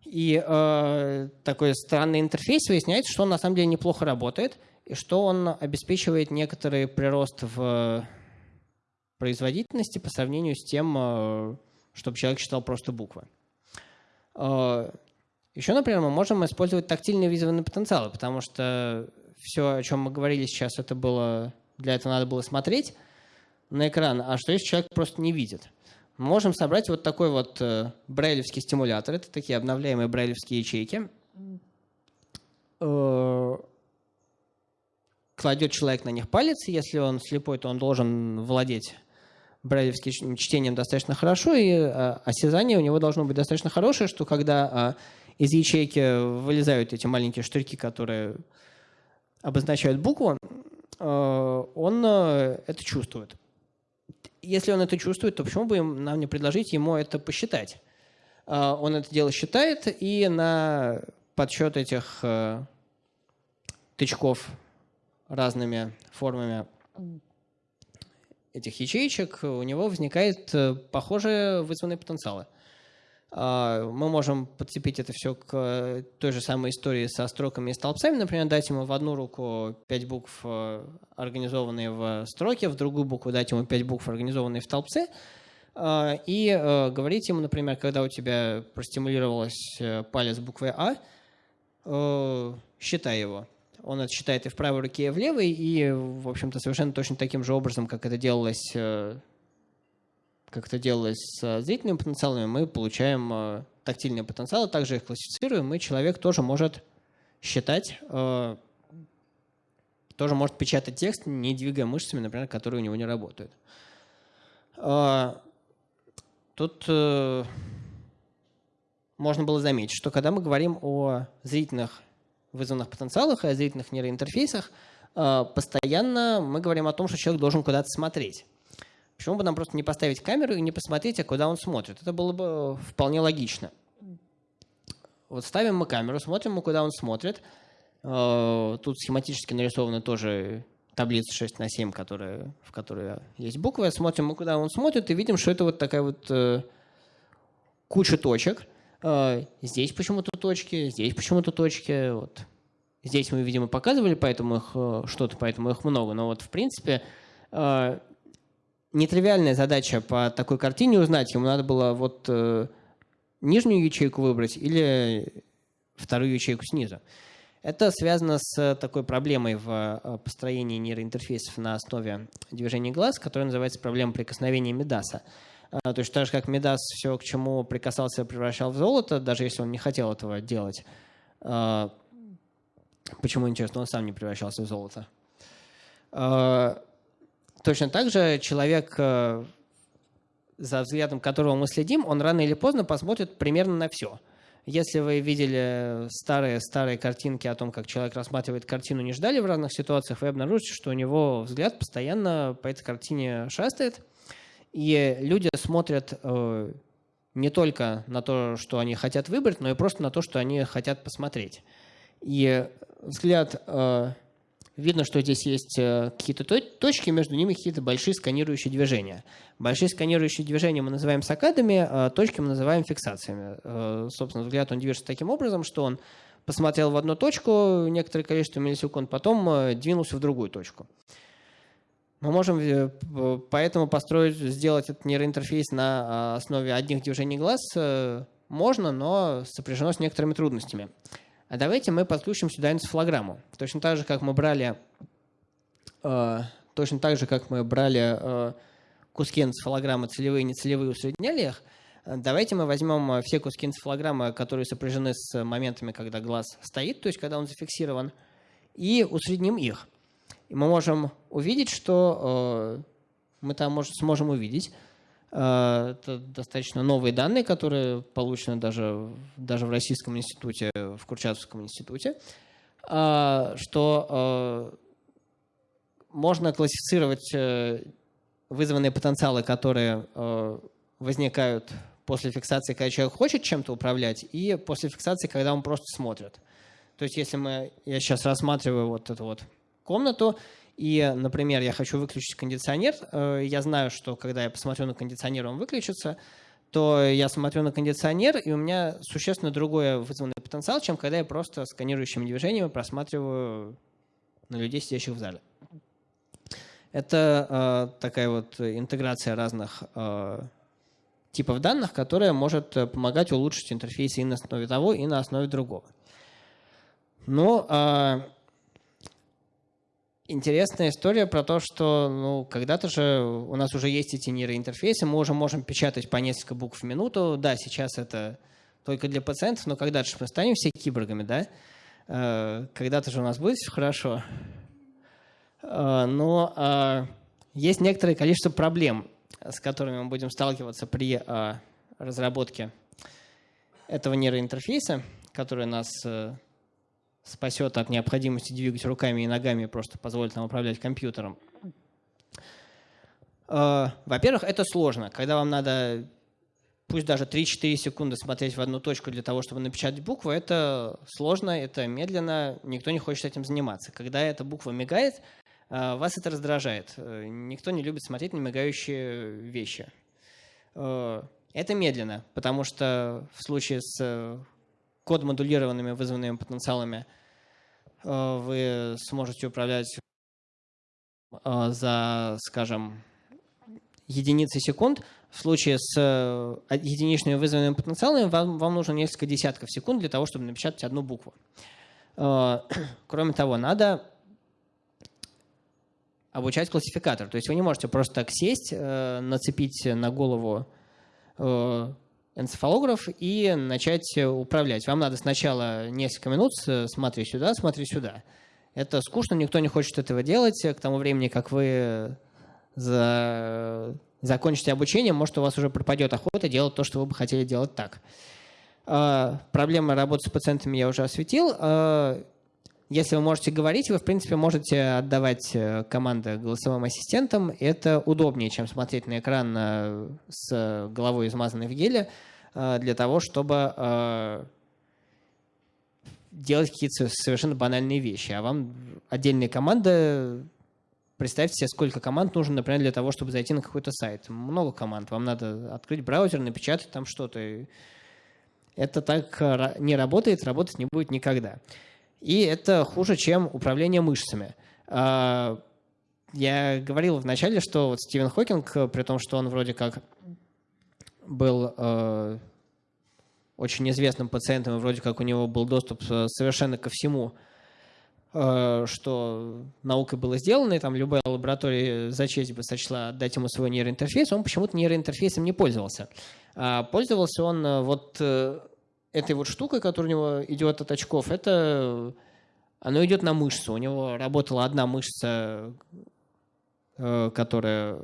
И э, такой странный интерфейс выясняется, что он на самом деле неплохо работает, и что он обеспечивает некоторый прирост в производительности по сравнению с тем, э, чтобы человек читал просто буквы. Еще, например, мы можем использовать тактильные визуальные потенциалы, потому что все, о чем мы говорили сейчас, это было для этого надо было смотреть на экран, а что если человек просто не видит? можем собрать вот такой вот э, брайлевский стимулятор. Это такие обновляемые брайлевские ячейки. Э, кладет человек на них палец, если он слепой, то он должен владеть брайлевским чтением достаточно хорошо, и э, осязание у него должно быть достаточно хорошее, что когда э, из ячейки вылезают эти маленькие штырьки, которые обозначают букву, э, он э, это чувствует если он это чувствует, то почему бы нам не предложить ему это посчитать? А, он это дело считает, и на подсчет этих э, тычков разными формами этих ячеечек у него возникает э, похожие вызванные потенциалы. А, мы можем подцепить это все к э, той же самой истории со строками и столбцами. Например, дать ему в одну руку пять букв, э, организованные в строке, в другую букву дать ему пять букв, организованные в столбце. А, и э, говорить ему, например, когда у тебя простимулировалась палец буквы А, считай его. Он это считает и в правой руке, и в левой, и, в общем-то, совершенно точно таким же образом, как это делалось как это делалось с зрительными потенциалами, мы получаем э, тактильные потенциалы, также их классифицируем, и человек тоже может считать, э, тоже может печатать текст, не двигая мышцами, например, которые у него не работают. Э, тут можно было заметить, что когда мы говорим о зрительных вызванных потенциалах и о зрительных нейроинтерфейсах, постоянно мы говорим о том, что человек должен куда-то смотреть. Почему бы нам просто не поставить камеру и не посмотреть, а куда он смотрит? Это было бы вполне логично. Вот ставим мы камеру, смотрим мы, куда он смотрит. Э, тут схематически нарисованы тоже таблица 6 на 7, которая, в которой есть буквы. Смотрим мы, куда он смотрит, и видим, что это вот такая вот э, куча точек. Э, здесь почему-то точки, здесь почему-то точки. Вот. Здесь мы, видимо, показывали, поэтому их что-то, поэтому их много. Но вот, в принципе, нетривиальная задача по такой картине узнать. Ему надо было вот э, нижнюю ячейку выбрать или вторую ячейку снизу. Это связано с такой проблемой в э, построении нейроинтерфейсов на основе движения глаз, которая называется проблема прикосновения Медаса. То есть так же, как Медас все, к чему прикасался, превращал в золото, даже если он не хотел этого делать. Почему, интересно, он сам не превращался в золото? Точно так же человек, э, за взглядом которого мы следим, он рано или поздно посмотрит примерно на все. Если вы видели старые-старые картинки о том, как человек рассматривает картину, не ждали в разных ситуациях, вы обнаружите, что у него взгляд постоянно по этой картине шастает. И люди смотрят э, не только на то, что они хотят выбрать, но и просто на то, что они хотят посмотреть. И взгляд э, Видно, что здесь есть э, какие-то точки, между ними какие-то большие сканирующие движения. Большие сканирующие движения мы называем сакадами, а точки мы называем фиксациями. Э, собственно, взгляд он движется таким образом, что он посмотрел в одну точку некоторое количество миллисекунд, потом э, двинулся в другую точку. Мы можем поэтому построить, сделать этот нейроинтерфейс на основе одних движений глаз. Можно, но сопряжено с некоторыми трудностями. А давайте мы подключим сюда энцефалограмму. Точно так же, как мы брали, э, точно так же, как мы брали э, куски энцефалограммы целевые и нецелевые, усредняли их, давайте мы возьмем э, все куски энцефалограммы, которые сопряжены с моментами, когда глаз стоит, то есть когда он зафиксирован, и усредним их. И мы можем увидеть, что э, мы там может, сможем увидеть, Э, это достаточно новые данные, которые получены даже, даже в Российском институте, в Курчатовском институте, э, что э, можно классифицировать вызванные потенциалы, которые возникают после фиксации, когда человек хочет чем-то управлять, и после фиксации, когда он просто смотрит. То есть если мы, я сейчас рассматриваю вот эту вот комнату, и, например, я хочу выключить кондиционер, э, я знаю, что когда я посмотрю на кондиционер, он выключится, то я смотрю на кондиционер, и у меня существенно другой вызванный потенциал, чем когда я просто сканирующими движениями просматриваю на людей, сидящих в зале. Это э, такая вот интеграция разных э, типов данных, которая может помогать улучшить интерфейс и на основе того, и на основе другого. Но э, Интересная история про то, что ну, когда-то же у нас уже есть эти нейроинтерфейсы, мы уже можем печатать по несколько букв в минуту. Да, сейчас это только для пациентов, но когда-то же мы станем все киборгами, да? Э, когда-то же у нас будет все хорошо. Э, но э, есть некоторое количество проблем, с которыми мы будем сталкиваться при разработке этого нейроинтерфейса, который нас спасет от необходимости двигать руками и ногами просто позволит нам управлять компьютером. Э, во-первых, это сложно. Когда вам надо, пусть даже 3-4 секунды смотреть в одну точку для того, чтобы напечатать букву, это сложно, это медленно, никто не хочет этим заниматься. Когда эта буква мигает, э, вас это раздражает. Э, никто не любит смотреть на мигающие вещи. Это медленно, потому что в случае с код-модулированными вызванными потенциалами э, вы сможете управлять э, за, скажем, единицы секунд. В случае с э, единичными вызванными потенциалами вам, вам нужно несколько десятков секунд для того, чтобы напечатать одну букву. (clears throat) Кроме того, надо обучать классификатор. То есть вы не можете просто так сесть, нацепить на голову энцефалограф и начать управлять. Вам надо сначала несколько минут смотри сюда, смотри сюда. Это скучно, никто не хочет этого делать. К тому времени, как вы за... закончите обучение, может, у вас уже пропадет охота делать то, что вы бы хотели делать так. А, проблемы работы с пациентами я уже осветил. Если вы можете говорить, вы, в принципе, можете отдавать э, команды голосовым ассистентам. Это удобнее, чем смотреть на экран э, с головой, измазанной в геле, э, для того, чтобы делать какие-то совершенно банальные вещи. А вам отдельные команды Представьте себе, сколько команд нужно, например, для того, чтобы зайти на какой-то сайт. Много команд. Вам надо открыть браузер, напечатать там что-то. Это так не работает, работать не будет никогда. И это хуже, чем управление мышцами. А, я говорил вначале, что вот Стивен Хокинг, при том, что он вроде как был э, очень известным пациентом, и вроде как у него был доступ совершенно ко всему, что наукой было сделано, и там любая лаборатория за честь бы сочла дать ему свой нейроинтерфейс, он почему-то нейроинтерфейсом не пользовался. А пользовался он вот этой вот штукой, которая у него идет от очков, это оно идет на мышцу. У него работала одна мышца, э, которая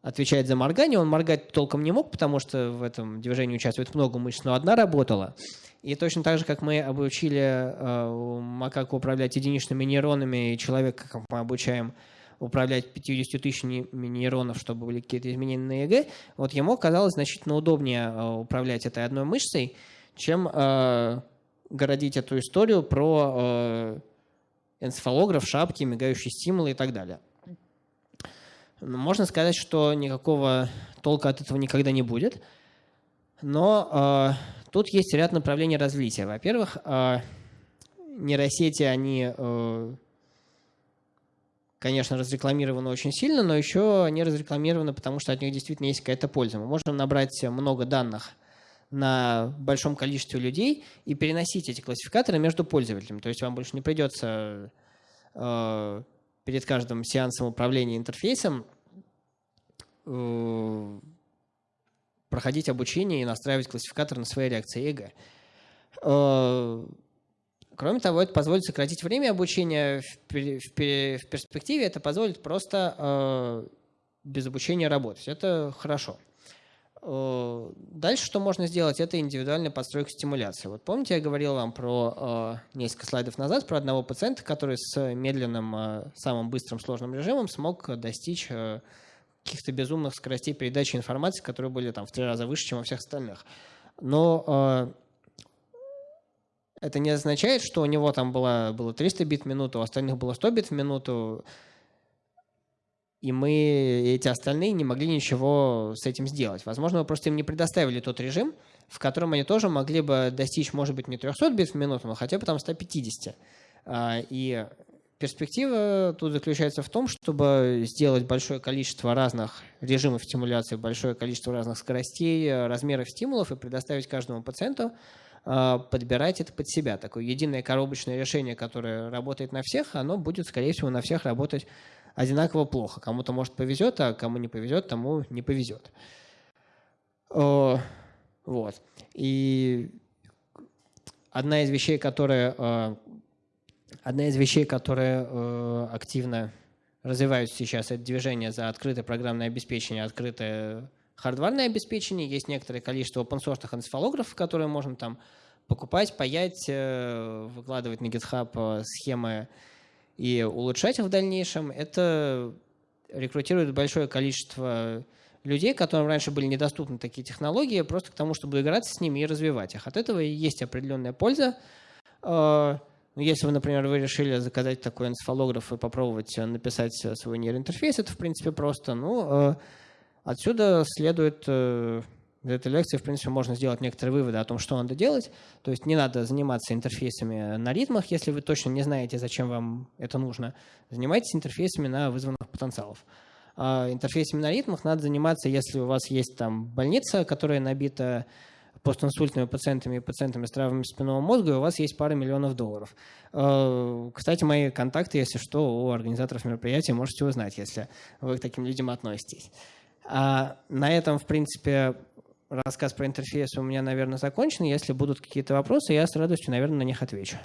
отвечает за моргание. Он моргать толком не мог, потому что в этом движении участвует много мышц, но одна работала. И точно так же, как мы обучили э, макаку управлять единичными нейронами, и человека, как мы обучаем управлять 50 тысячами нейронов, чтобы были какие-то изменения на ЭЭГ, вот ему казалось значительно удобнее э, управлять этой одной мышцей, чем э, городить эту историю про э, энцефалограф, шапки, мигающие стимулы и так далее. Можно сказать, что никакого толка от этого никогда не будет, но э, тут есть ряд направлений развития. Во-первых, э, нейросети, они э, конечно, разрекламированы очень сильно, но еще они разрекламированы, потому что от них действительно есть какая-то польза. Мы можем набрать много данных на большом количестве людей и переносить эти классификаторы между пользователями. То есть вам больше не придется э, перед каждым сеансом управления интерфейсом э, проходить обучение и настраивать классификатор на свои реакции ЭГЭ. Э, Кроме того, это позволит сократить время обучения в, в, в перспективе, это позволит просто э, без обучения работать. Это хорошо. Э, дальше что можно сделать, это индивидуальная подстройка стимуляции. Вот помните, я говорил вам про э, несколько слайдов назад про одного пациента, который с медленным, э, самым быстрым сложным режимом смог достичь э, каких-то безумных скоростей передачи информации, которые были там в три раза выше, чем у всех остальных. Но э, это не означает, что у него там было, было 300 бит в минуту, у остальных было 100 бит в минуту, и мы, эти остальные, не могли ничего с этим сделать. Возможно, мы просто им не предоставили тот режим, в котором они тоже могли бы достичь, может быть, не 300 бит в минуту, но хотя бы там 150. А, и перспектива тут заключается в том, чтобы сделать большое количество разных режимов стимуляции, большое количество разных скоростей, размеров стимулов и предоставить каждому пациенту подбирать это под себя. Такое единое коробочное решение, которое работает на всех, оно будет, скорее всего, на всех работать одинаково плохо. Кому-то, может, повезет, а кому не повезет, тому не повезет. Вот. И одна из вещей, которая, а, одна из вещей, которые а, активно развиваются сейчас, это движение за открытое программное обеспечение, открытое хардварное обеспечение, есть некоторое количество open-source энцефалографов, которые можно там покупать, паять, э, выкладывать на GitHub э, схемы и улучшать их в дальнейшем. Это рекрутирует большое количество людей, которым раньше были недоступны такие технологии, просто к тому, чтобы играться с ними и развивать их. От этого есть определенная польза. Э, ну, если вы, например, вы решили заказать такой энцефалограф и попробовать написать свой нейроинтерфейс, это, в принципе, просто. Ну, Отсюда следует, э, из этой лекции, в принципе, можно сделать некоторые выводы о том, что надо делать. То есть не надо заниматься интерфейсами на ритмах, если вы точно не знаете, зачем вам это нужно. Занимайтесь интерфейсами на вызванных потенциалов. А интерфейсами на ритмах надо заниматься, если у вас есть там больница, которая набита постинсультными пациентами и пациентами с травмами спинного мозга, и у вас есть пара миллионов долларов. Э, кстати, мои контакты, если что, у организаторов мероприятия можете узнать, если вы к таким людям относитесь. А на этом, в принципе, рассказ про интерфейс у меня, наверное, закончен. Если будут какие-то вопросы, я с радостью, наверное, на них отвечу.